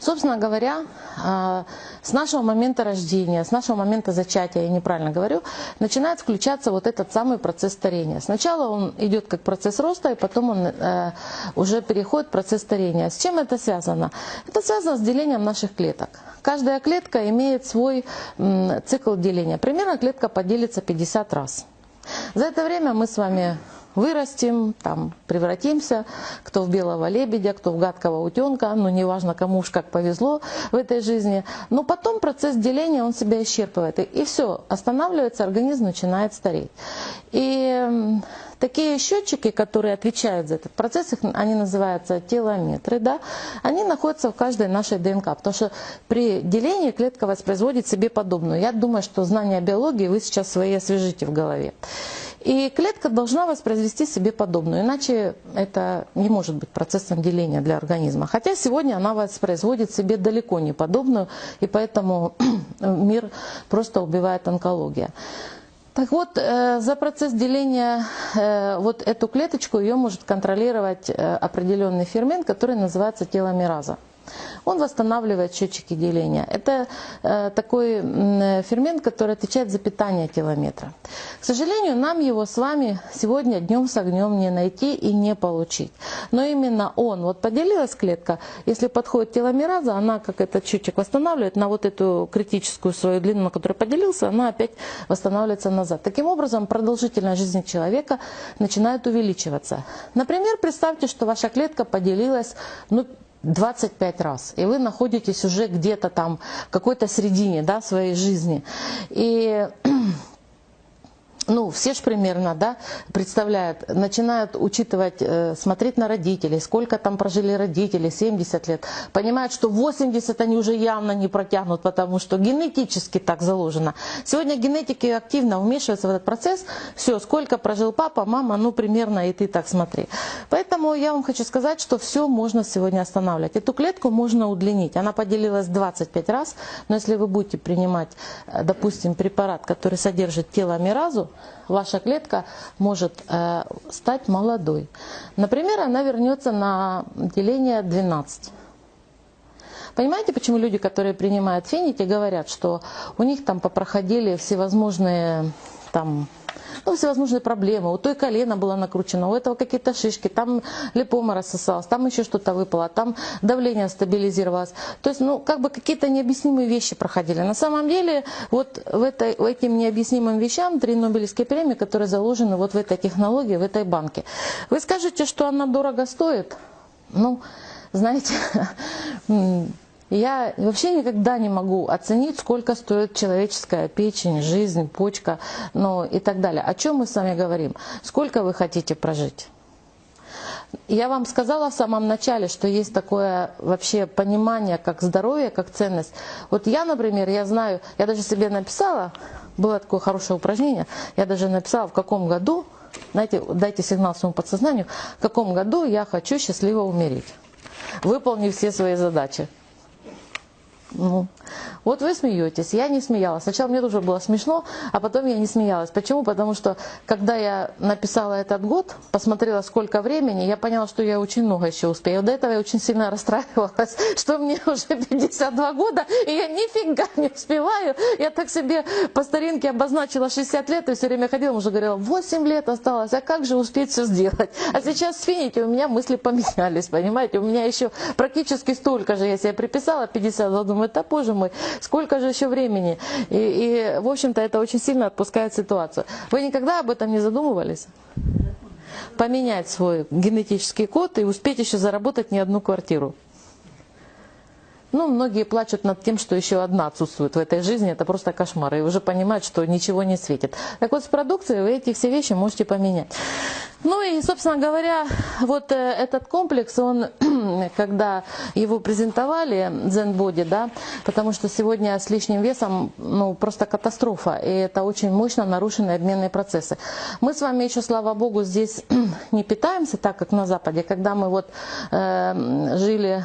собственно говоря, э, с нашего момента рождения, с нашего момента зачатия, я неправильно говорю, начинает включаться вот этот самый процесс старения. Сначала он идет как процесс роста, и потом он э, уже переходит в процесс старения. С чем это связано? Это связано с делением наших клеток. Каждая клетка имеет свой цикл деления. Примерно клетка поделится 50 раз. За это время мы с вами вырастем, там превратимся, кто в белого лебедя, кто в гадкого утенка, ну неважно кому уж как повезло в этой жизни. Но потом процесс деления, он себя исчерпывает. И, и все, останавливается, организм начинает стареть. И такие счетчики, которые отвечают за этот процесс, их, они называются телометры, да, они находятся в каждой нашей ДНК, потому что при делении клетка воспроизводит себе подобную. Я думаю, что знания биологии вы сейчас свои освежите в голове. И клетка должна воспроизвести себе подобную, иначе это не может быть процессом деления для организма. Хотя сегодня она воспроизводит себе далеко не подобную, и поэтому мир просто убивает онкология. Так вот, э, за процесс деления э, вот эту клеточку ее может контролировать э, определенный фермент, который называется теломераза он восстанавливает счетчики деления. Это э, такой фермент, который отвечает за питание телометра. К сожалению, нам его с вами сегодня днем с огнем не найти и не получить. Но именно он, вот поделилась клетка, если подходит теломераза, она как этот счетчик восстанавливает на вот эту критическую свою длину, на которой поделился, она опять восстанавливается назад. Таким образом, продолжительность жизни человека начинает увеличиваться. Например, представьте, что ваша клетка поделилась ну, 25 раз, и вы находитесь уже где-то там, в какой-то середине да, своей жизни. И ну, все же примерно, да, представляют, начинают учитывать, э, смотреть на родителей, сколько там прожили родители, 70 лет, понимают, что 80 они уже явно не протянут, потому что генетически так заложено. Сегодня генетики активно вмешиваются в этот процесс, все, сколько прожил папа, мама, ну, примерно и ты так смотри. Поэтому я вам хочу сказать, что все можно сегодня останавливать. Эту клетку можно удлинить, она поделилась 25 раз, но если вы будете принимать, э, допустим, препарат, который содержит теломеразу, ваша клетка может э, стать молодой. Например, она вернется на деление 12. Понимаете, почему люди, которые принимают феники, говорят, что у них там попроходили всевозможные там ну, всевозможные проблемы. У той колено было накручено, у этого какие-то шишки, там липома рассосалась, там еще что-то выпало, там давление стабилизировалось. То есть, ну, как бы какие-то необъяснимые вещи проходили. На самом деле, вот в этой, этим необъяснимым вещам три Нобелевские премии, которые заложены вот в этой технологии, в этой банке. Вы скажете, что она дорого стоит? Ну, знаете, Я вообще никогда не могу оценить, сколько стоит человеческая печень, жизнь, почка ну, и так далее. О чем мы с вами говорим? Сколько вы хотите прожить? Я вам сказала в самом начале, что есть такое вообще понимание, как здоровье, как ценность. Вот я, например, я знаю, я даже себе написала, было такое хорошее упражнение, я даже написала, в каком году, знаете, дайте сигнал своему подсознанию, в каком году я хочу счастливо умереть, выполнив все свои задачи. Ну, вот вы смеетесь, я не смеялась. Сначала мне тоже было смешно, а потом я не смеялась. Почему? Потому что, когда я написала этот год, посмотрела, сколько времени, я поняла, что я очень много еще успею. До этого я очень сильно расстраивалась, что мне уже 52 года, и я нифига не успеваю. Я так себе по старинке обозначила 60 лет, и все время ходила, уже говорила, 8 лет осталось, а как же успеть все сделать? А сейчас, видите, у меня мысли поменялись, понимаете? У меня еще практически столько же, я себе приписала, 52, думаю, это позже мой сколько же еще времени? И, и в общем-то, это очень сильно отпускает ситуацию. Вы никогда об этом не задумывались? Поменять свой генетический код и успеть еще заработать не одну квартиру. Ну, многие плачут над тем, что еще одна отсутствует в этой жизни. Это просто кошмар. И уже понимают, что ничего не светит. Так вот, с продукцией вы эти все вещи можете поменять. Ну и, собственно говоря, вот э, этот комплекс, он, когда его презентовали, Zen Body, да, потому что сегодня с лишним весом, ну, просто катастрофа, и это очень мощно нарушены обменные процессы. Мы с вами еще, слава богу, здесь не питаемся так, как на Западе, когда мы вот э, жили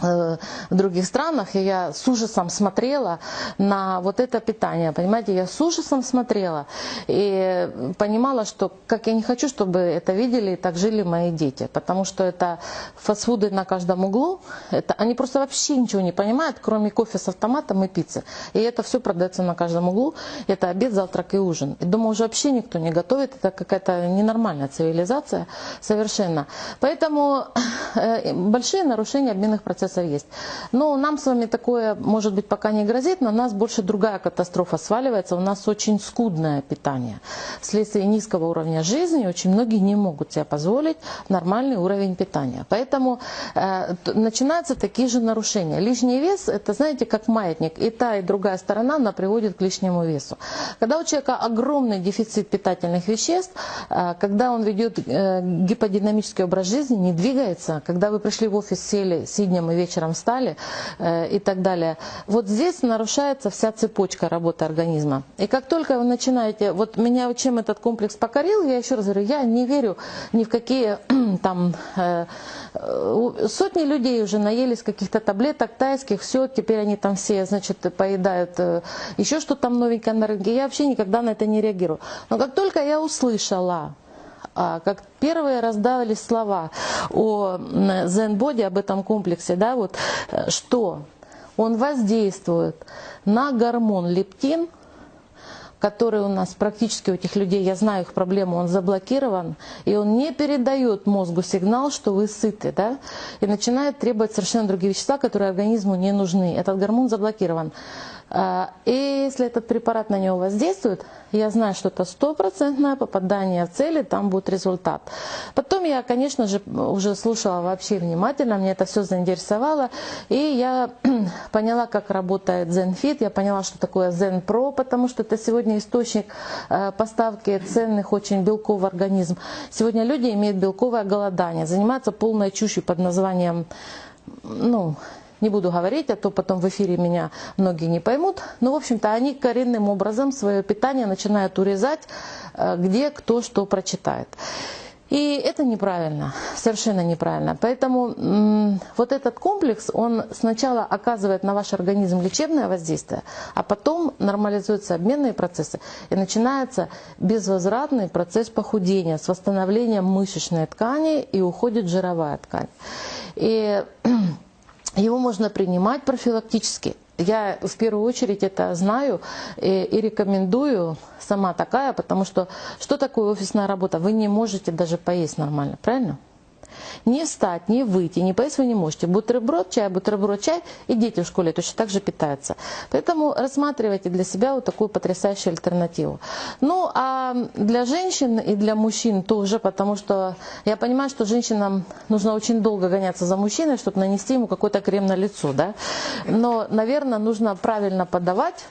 в других странах, и я с ужасом смотрела на вот это питание, понимаете, я с ужасом смотрела и понимала, что как я не хочу, чтобы это видели и так жили мои дети, потому что это фастфуды на каждом углу, это, они просто вообще ничего не понимают, кроме кофе с автоматом и пиццы, и это все продается на каждом углу, это обед, завтрак и ужин, и дома уже вообще никто не готовит, это какая-то ненормальная цивилизация совершенно, поэтому э, большие нарушения обменных процессов процессов есть. Но нам с вами такое, может быть, пока не грозит, на нас больше другая катастрофа сваливается. У нас очень скудное питание. Вследствие низкого уровня жизни очень многие не могут себе позволить нормальный уровень питания. Поэтому э, начинаются такие же нарушения. Лишний вес, это, знаете, как маятник. И та, и другая сторона, она приводит к лишнему весу. Когда у человека огромный дефицит питательных веществ, э, когда он ведет э, гиподинамический образ жизни, не двигается, когда вы пришли в офис, сели, сиднем и вечером встали э, и так далее. Вот здесь нарушается вся цепочка работы организма. И как только вы начинаете, вот меня чем этот комплекс покорил, я еще раз говорю, я не верю ни в какие там э, сотни людей уже наелись каких-то таблеток тайских, все, теперь они там все, значит, поедают э, еще что там новенькое на рынке. Я вообще никогда на это не реагирую. Но как только я услышала, как первые раздавались слова о Zen-боди, об этом комплексе, да, вот, э, что он воздействует на гормон лептин, который у нас практически у этих людей, я знаю их проблему, он заблокирован, и он не передает мозгу сигнал, что вы сыты, да, и начинает требовать совершенно другие вещества, которые организму не нужны. Этот гормон заблокирован. А, и если этот препарат на него воздействует, я знаю, что это стопроцентное попадание в цели, там будет результат. Потом я, конечно же, уже слушала вообще внимательно, мне это все заинтересовало, и я поняла, как работает ZenFit, я поняла, что такое ZenPro, потому что это сегодня источник э, поставки ценных очень белков в организм. Сегодня люди имеют белковое голодание, занимаются полной чушью под названием ну, не буду говорить, а то потом в эфире меня многие не поймут. Но, в общем-то, они коренным образом свое питание начинают урезать, э, где кто что прочитает. И это неправильно, совершенно неправильно. Поэтому вот этот комплекс, он сначала оказывает на ваш организм лечебное воздействие, а потом нормализуются обменные процессы и начинается безвозвратный процесс похудения с восстановлением мышечной ткани и уходит жировая ткань. И его можно принимать профилактически. Я в первую очередь это знаю и, и рекомендую сама такая, потому что что такое офисная работа? Вы не можете даже поесть нормально, правильно? Не встать, не выйти, не поесть вы не можете. Бутерброд, чай, бутерброд, чай. И дети в школе точно так же питаются. Поэтому рассматривайте для себя вот такую потрясающую альтернативу. Ну, а для женщин и для мужчин тоже, потому что я понимаю, что женщинам нужно очень долго гоняться за мужчиной, чтобы нанести ему какой-то крем на лицо, да. Но, наверное, нужно правильно подавать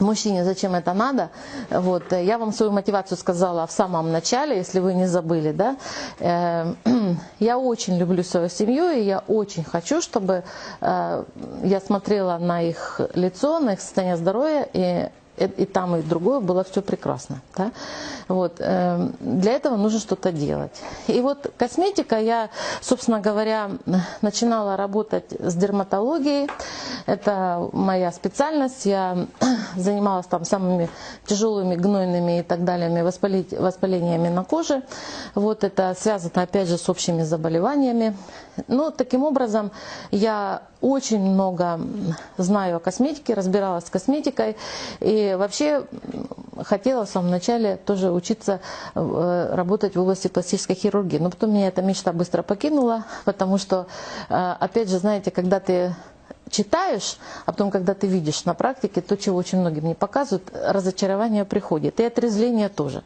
мужчине зачем это надо. Вот. Я вам свою мотивацию сказала в самом начале, если вы не забыли. Да? Э, я очень люблю свою семью, и я очень хочу, чтобы э, я смотрела на их лицо, на их состояние здоровья, и и там, и другое было все прекрасно. Да? Вот. Эм, для этого нужно что-то делать. И вот косметика, я, собственно говоря, начинала работать с дерматологией. Это моя специальность. Я занималась там самыми тяжелыми гнойными и так далее воспалениями на коже. Вот это связано опять же с общими заболеваниями. Ну, таким образом, я очень много знаю о косметике, разбиралась с косметикой. И вообще хотела в самом начале тоже учиться э, работать в области пластической хирургии. Но потом меня эта мечта быстро покинула, потому что, э, опять же, знаете, когда ты читаешь, а потом, когда ты видишь на практике то, чего очень многим не показывают, разочарование приходит, и отрезвление тоже.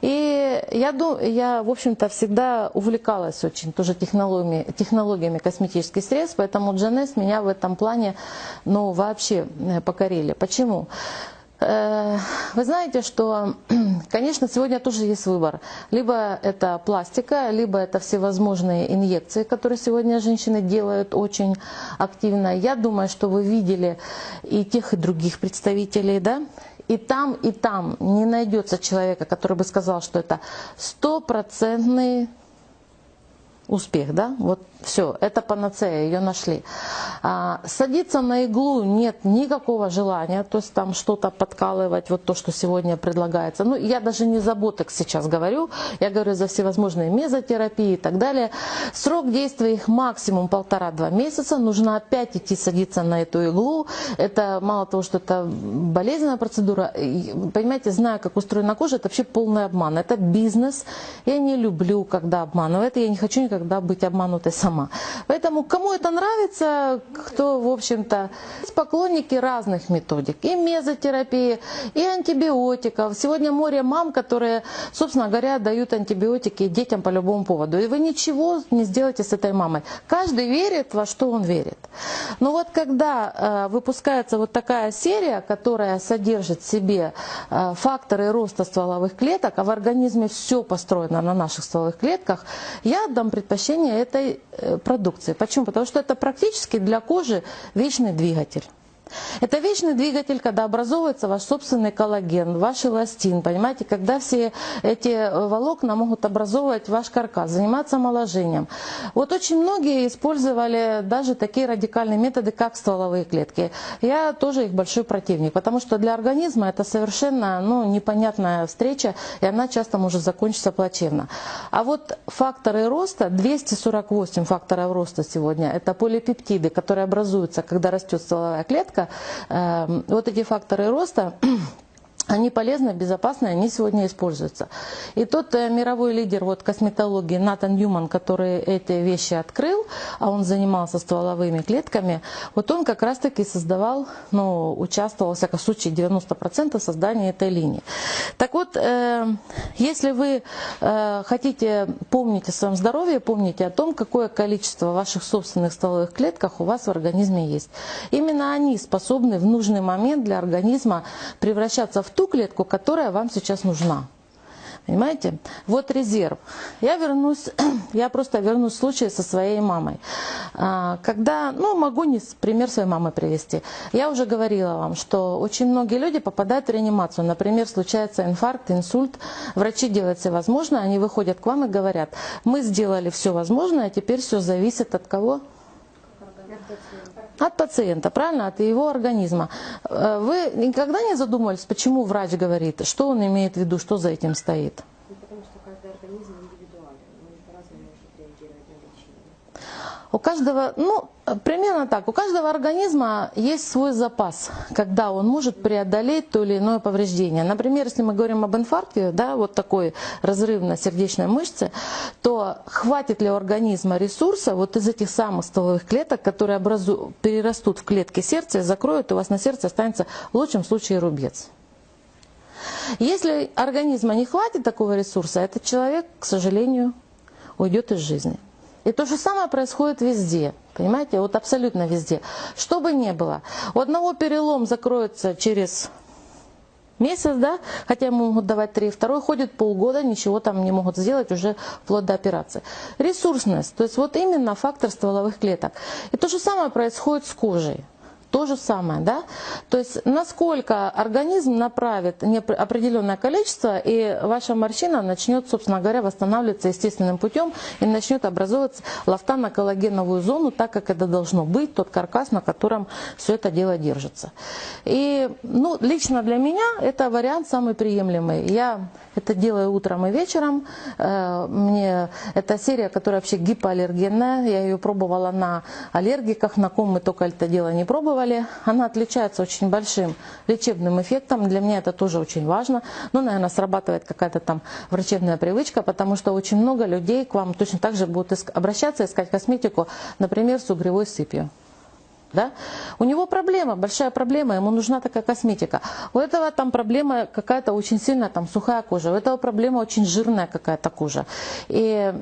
И я, я в общем-то, всегда увлекалась очень тоже технологиями, технологиями косметических средств, поэтому Джанес меня в этом плане ну, вообще э, покорили. Почему? Э, вы знаете, что, конечно, сегодня тоже есть выбор. Либо это пластика, либо это всевозможные инъекции, которые сегодня женщины делают очень активно. Я думаю, что вы видели и тех, и других представителей, да? И там, и там не найдется человека, который бы сказал, что это стопроцентный успех, да? Вот все, это панацея, ее нашли. А, садиться на иглу нет никакого желания, то есть там что-то подкалывать, вот то, что сегодня предлагается. Ну, я даже не за ботокс сейчас говорю, я говорю за всевозможные мезотерапии и так далее. Срок действия их максимум полтора-два месяца, нужно опять идти садиться на эту иглу. Это мало того, что это болезненная процедура, понимаете, знаю, как устроена кожа, это вообще полный обман. Это бизнес, я не люблю, когда обманывают, я не хочу никогда быть обманутой сама сама. Поэтому кому это нравится, кто, в общем-то, поклонники разных методик. И мезотерапии, и антибиотиков. Сегодня море мам, которые, собственно говоря, дают антибиотики детям по любому поводу. И вы ничего не сделаете с этой мамой. Каждый верит, во что он верит. Но вот когда э, выпускается вот такая серия, которая содержит в себе э, факторы роста стволовых клеток, а в организме все построено на наших стволовых клетках, я отдам предпочтение этой Э, продукции. Почему? Потому что это практически для кожи вечный двигатель. Это вечный двигатель, когда образовывается ваш собственный коллаген, ваш эластин, понимаете, когда все эти э, волокна могут образовывать ваш каркас, заниматься омоложением. Вот очень многие использовали даже такие радикальные методы, как стволовые клетки. Я тоже их большой противник, потому что для организма это совершенно ну, непонятная встреча, и она часто может закончиться плачевно. А вот факторы роста, 248 факторов роста сегодня, это полипептиды, которые образуются, когда растет стволовая клетка, Эм, вот эти факторы роста они полезны, безопасны, они сегодня используются. И тот э, мировой лидер вот, косметологии Натан Ньюман, который эти вещи открыл, а он занимался стволовыми клетками, вот он как раз-таки создавал, ну, участвовал, во всяком случае, 90% в создании этой линии. Так вот, э, если вы э, хотите помнить о своем здоровье, помните о том, какое количество ваших собственных стволовых клетках у вас в организме есть. Именно они способны в нужный момент для организма превращаться в ту клетку, которая вам сейчас нужна. Понимаете? Вот резерв. Я вернусь, я просто вернусь в случай со своей мамой. А, когда, ну, могу не пример своей мамы привести. Я уже говорила вам, что очень многие люди попадают в реанимацию. Например, случается инфаркт, инсульт. Врачи делают все возможное, они выходят к вам и говорят, мы сделали все возможное, а теперь все зависит от кого? От пациента, правильно, от его организма. Э, Вы никогда не задумывались, почему врач говорит, что он имеет в виду, что за этим стоит? Ну, потому что каждый организм индивидуален, он по-разному может реагировать на лечение. У каждого, ну, примерно так, у каждого организма есть свой запас, когда он может преодолеть то или иное повреждение. Например, если мы говорим об инфаркте, да, вот такой разрыв на сердечной мышце, то хватит ли у организма ресурса вот из этих самых стволовых клеток, которые образу, перерастут в клетки сердца закроют, у вас на сердце останется в лучшем случае рубец. Если организма не хватит такого ресурса, этот человек, к сожалению, уйдет из жизни. И то же самое происходит везде. Понимаете, вот абсолютно везде. Что бы ни было. У одного перелом закроется через месяц, да, хотя ему могут давать три, второй ходит полгода, ничего там не могут сделать, уже вплоть до операции. Ресурсность, то есть вот именно фактор стволовых клеток. И то же самое происходит с кожей. То же самое, да? То есть насколько организм направит определенное количество, и ваша морщина начнет, собственно говоря, восстанавливаться естественным путем и начнет образовываться лафта на коллагеновую зону, так как это должно быть, тот каркас, на котором все это дело держится. И ну, лично для меня это вариант самый приемлемый. Я это делаю утром и вечером. Э, мне эта серия, которая вообще гипоаллергенная, я ее пробовала на аллергиках, на ком мы только это дело не пробовали пробовали. Она отличается очень большим лечебным эффектом. Для меня это тоже очень важно. Но, ну, наверное, срабатывает какая-то там врачебная привычка, потому что очень много людей к вам точно так же будут обращаться, искать косметику, например, с угревой сыпью да? У него проблема, большая проблема, ему нужна такая косметика. У этого там проблема какая-то очень сильная, там сухая кожа, у этого проблема очень жирная какая-то кожа. И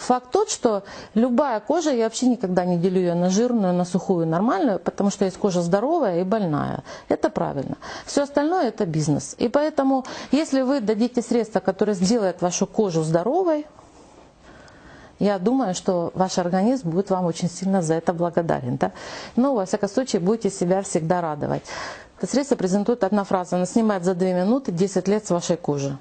факт тот, что любая кожа, я вообще никогда не делю ее на жирную, на сухую, нормальную, потому что есть кожа здоровая и больная. Это правильно. Все остальное это бизнес. И поэтому, если вы дадите средства, которые сделают вашу кожу здоровой, я думаю, что ваш организм будет вам очень сильно за это благодарен. Да? Но, во всяком случае, будете себя всегда радовать. Это средство презентует одна фраза. Она снимает за 2 минуты 10 лет с вашей кожи.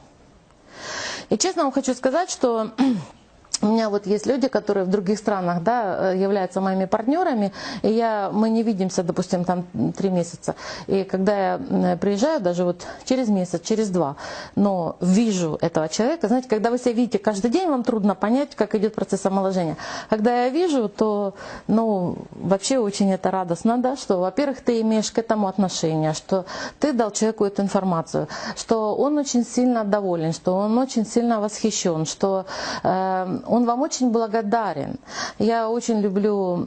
И честно вам хочу сказать, что у меня вот есть люди, которые в других странах да, э, являются моими партнерами, и я, мы не видимся, допустим, там три месяца. И когда я приезжаю, даже вот через месяц, через два, но вижу этого человека, знаете, когда вы себя видите каждый день, вам трудно понять, как идет процесс омоложения. Когда я вижу, то ну, вообще очень это радостно, да, что, во-первых, ты имеешь к этому отношение, что ты дал человеку эту информацию, что он очень сильно доволен, что он очень сильно восхищен, что э, он вам очень благодарен. Я очень люблю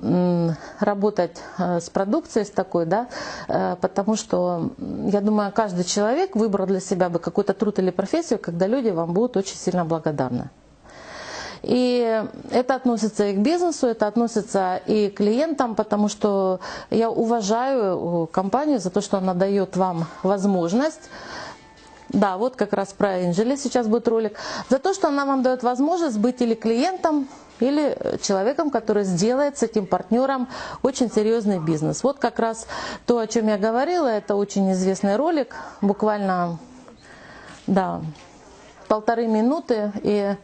работать э, с продукцией с такой, да, э, потому что я думаю, каждый человек выбрал для себя бы какой-то труд или профессию, когда люди вам будут очень сильно благодарны. И это относится и к бизнесу, это относится и к клиентам, потому что я уважаю компанию за то, что она дает вам возможность да, вот как раз про Энджели сейчас будет ролик. За то, что она вам дает возможность быть или клиентом, или человеком, который сделает с этим партнером очень серьезный бизнес. Вот как раз то, о чем я говорила, это очень известный ролик, буквально, да, полторы минуты, и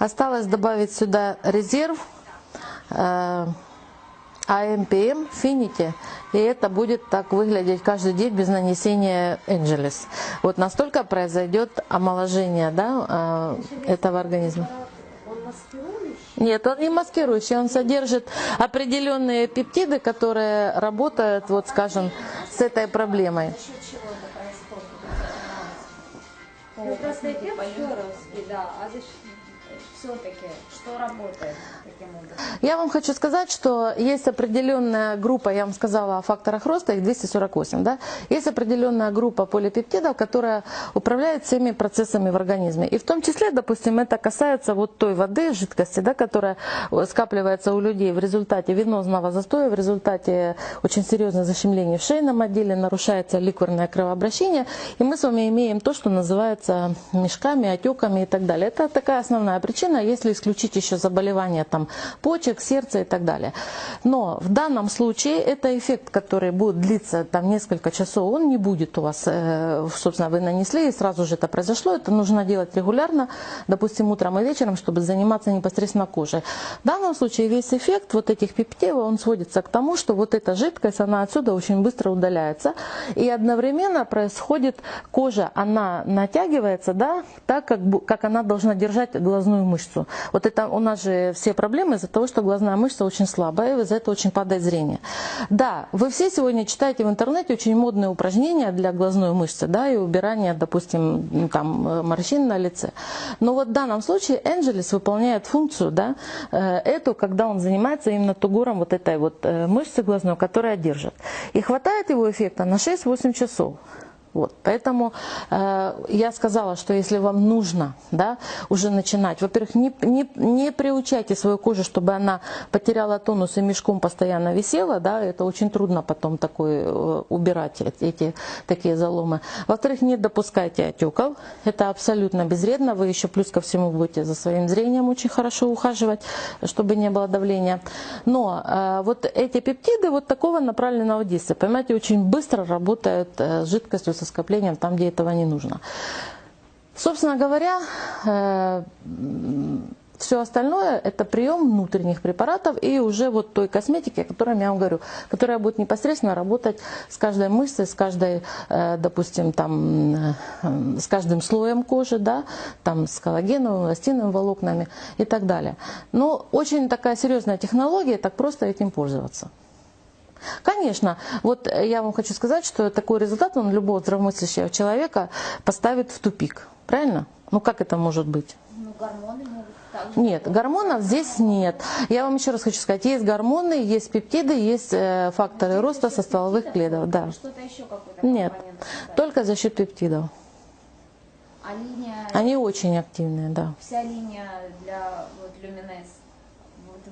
Осталось добавить сюда резерв э, AMPM Finity, и это будет так выглядеть каждый день без нанесения Angelis. Вот настолько произойдет омоложение да, э, этого организма. Нет, он не маскирующий, он содержит определенные пептиды, которые работают, вот скажем, с этой проблемой. За счет? Ну, просто эффект да, а все-таки что работает таким образом? Я вам хочу сказать, что есть определенная группа, я вам сказала о факторах роста, их 248, да? Есть определенная группа полипептидов, которая управляет всеми процессами в организме. И в том числе, допустим, это касается вот той воды, жидкости, да, которая скапливается у людей в результате венозного застоя, в результате очень серьезного защемления в шейном отделе, нарушается ликварное кровообращение, и мы с вами имеем то, что называется мешками, отеками и так далее. Это такая основная причина, если исключить еще заболевания там, почек, сердца и так далее. Но в данном случае это эффект, который будет длиться там, несколько часов, он не будет у вас, э, собственно, вы нанесли и сразу же это произошло. Это нужно делать регулярно, допустим, утром и вечером, чтобы заниматься непосредственно кожей. В данном случае весь эффект вот этих пептидов, он сводится к тому, что вот эта жидкость, она отсюда очень быстро удаляется. И одновременно происходит кожа, она натягивается, да, так, как, как она должна держать глазную мышцу. Вот это у нас же все проблемы из-за того, что глазная мышца очень слабая, и из-за этого очень падает зрение. Да, вы все сегодня читаете в интернете очень модные упражнения для глазной мышцы, да, и убирания, допустим, там э, морщин на лице. Но вот в данном случае Энджелис выполняет функцию, да, э, эту, когда он занимается именно тугуром вот этой вот э, мышцы глазной, которая держит. И хватает его эффекта на 6-8 часов. Вот, поэтому э, я сказала, что если вам нужно да, уже начинать, во-первых, не, не, не приучайте свою кожу, чтобы она потеряла тонус и мешком постоянно висела, да, это очень трудно потом такой, э, убирать эти, такие заломы. Во-вторых, не допускайте отеков, это абсолютно безвредно, вы еще плюс ко всему будете за своим зрением очень хорошо ухаживать, чтобы не было давления. Но э, вот эти пептиды вот такого направленного действия, понимаете, очень быстро работают э, с жидкостью со скоплением там, где этого не нужно. Собственно говоря, все остальное это прием внутренних препаратов и уже вот той косметики, о которой я вам говорю, которая будет непосредственно работать с каждой мышцей, с каждой, э, допустим, там, э, с каждым слоем кожи, да, там, с коллагеновыми, эластиновыми волокнами и так далее. Но очень такая серьезная технология, так просто этим пользоваться. Конечно, вот я вам хочу сказать, что такой результат он любого здравомыслящего человека поставит в тупик. Правильно? Ну как это может быть? Ну, гормоны могут. Нет, гормонов здесь нет. Я вам еще раз хочу сказать, есть гормоны, есть пептиды, есть э, факторы роста со стволовых клеток. Да. Что-то еще какой-то Нет, только за счет пептидов. А линия, Они очень активные, да. вся линия для вот люминес, вот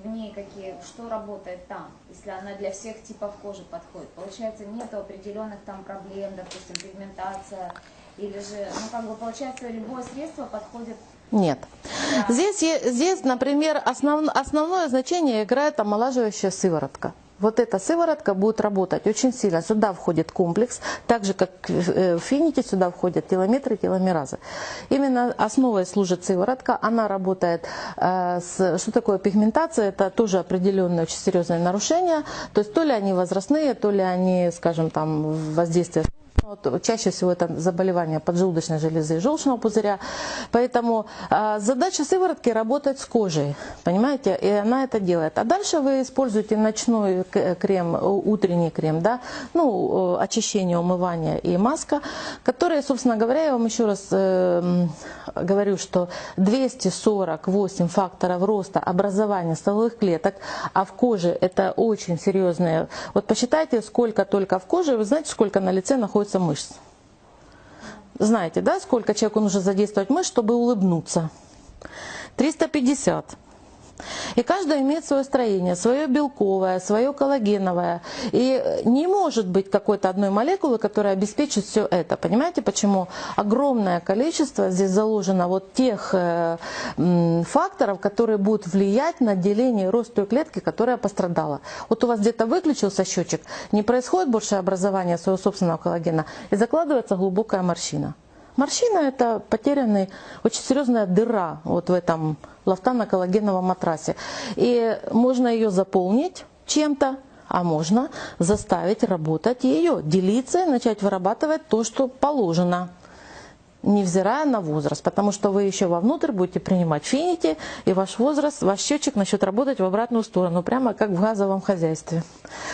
в ней какие, что работает там, если она для всех типов кожи подходит? Получается, нет определенных там проблем, допустим, пигментация, или же, ну как бы получается, любое средство подходит Нет. Здесь, е- здесь например, основ- основное значение играет омолаживающая сыворотка. Вот эта сыворотка будет работать очень сильно. Сюда входит комплекс, так же как э, в фините сюда входят телометры и теломеразы. Именно основой служит сыворотка. Она работает э, с... Что такое пигментация? Это тоже определенное очень серьезное нарушение. То есть то ли они возрастные, то ли они, скажем, там воздействие вот чаще всего это заболевание поджелудочной железы и желчного пузыря. Поэтому а, задача сыворотки работать с кожей, понимаете, и она это делает. А дальше вы используете ночной крем, утренний крем, да, ну, э, очищение, умывание и маска, которые, собственно говоря, я вам еще раз э, говорю, что 248 факторов роста образования стволовых клеток, а в коже это очень серьезные. Вот посчитайте, сколько только в коже, вы знаете, сколько на лице находится мышц. Знаете, да, сколько человеку нужно задействовать мышц, чтобы улыбнуться? 350. И каждая имеет свое строение, свое белковое, свое коллагеновое. И не может быть какой-то одной молекулы, которая обеспечит все это. Понимаете, почему? Огромное количество здесь заложено вот тех э, факторов, которые будут влиять на деление и рост той клетки, которая пострадала. Вот у вас где-то выключился счетчик, не происходит больше образования своего собственного коллагена, и закладывается глубокая морщина. Морщина – это потерянный, очень серьезная дыра вот в этом лафтано-коллагеновом матрасе. И можно ее заполнить чем-то, а можно заставить работать ее, делиться и начать вырабатывать то, что положено невзирая на возраст, потому что вы еще вовнутрь будете принимать финити, и ваш возраст, ваш счетчик начнет работать в обратную сторону, прямо как в газовом хозяйстве.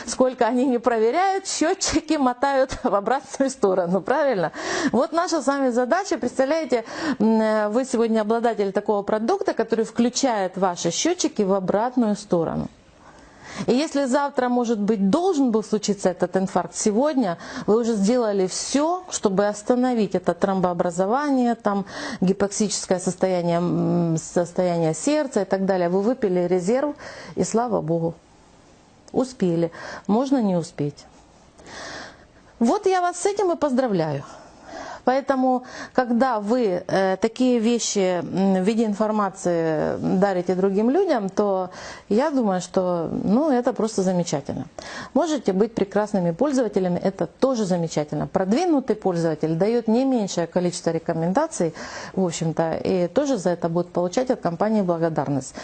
Сколько они не проверяют, счетчики мотают в обратную сторону, правильно? Вот наша с вами задача, представляете, м, вы сегодня обладатель такого продукта, который включает ваши счетчики в обратную сторону. И если завтра, может быть, должен был случиться этот инфаркт, сегодня вы уже сделали все, чтобы остановить это тромбообразование, там, гипоксическое состояние, состояние сердца и так далее. Вы выпили резерв, и слава Богу, успели. Можно не успеть. Вот я вас с этим и поздравляю. Поэтому, когда вы э, такие вещи в виде информации дарите другим людям, то я думаю, что ну, это просто замечательно. Можете быть прекрасными пользователями, это тоже замечательно. Продвинутый пользователь дает не меньшее количество рекомендаций, в общем-то, и тоже за это будет получать от компании благодарность.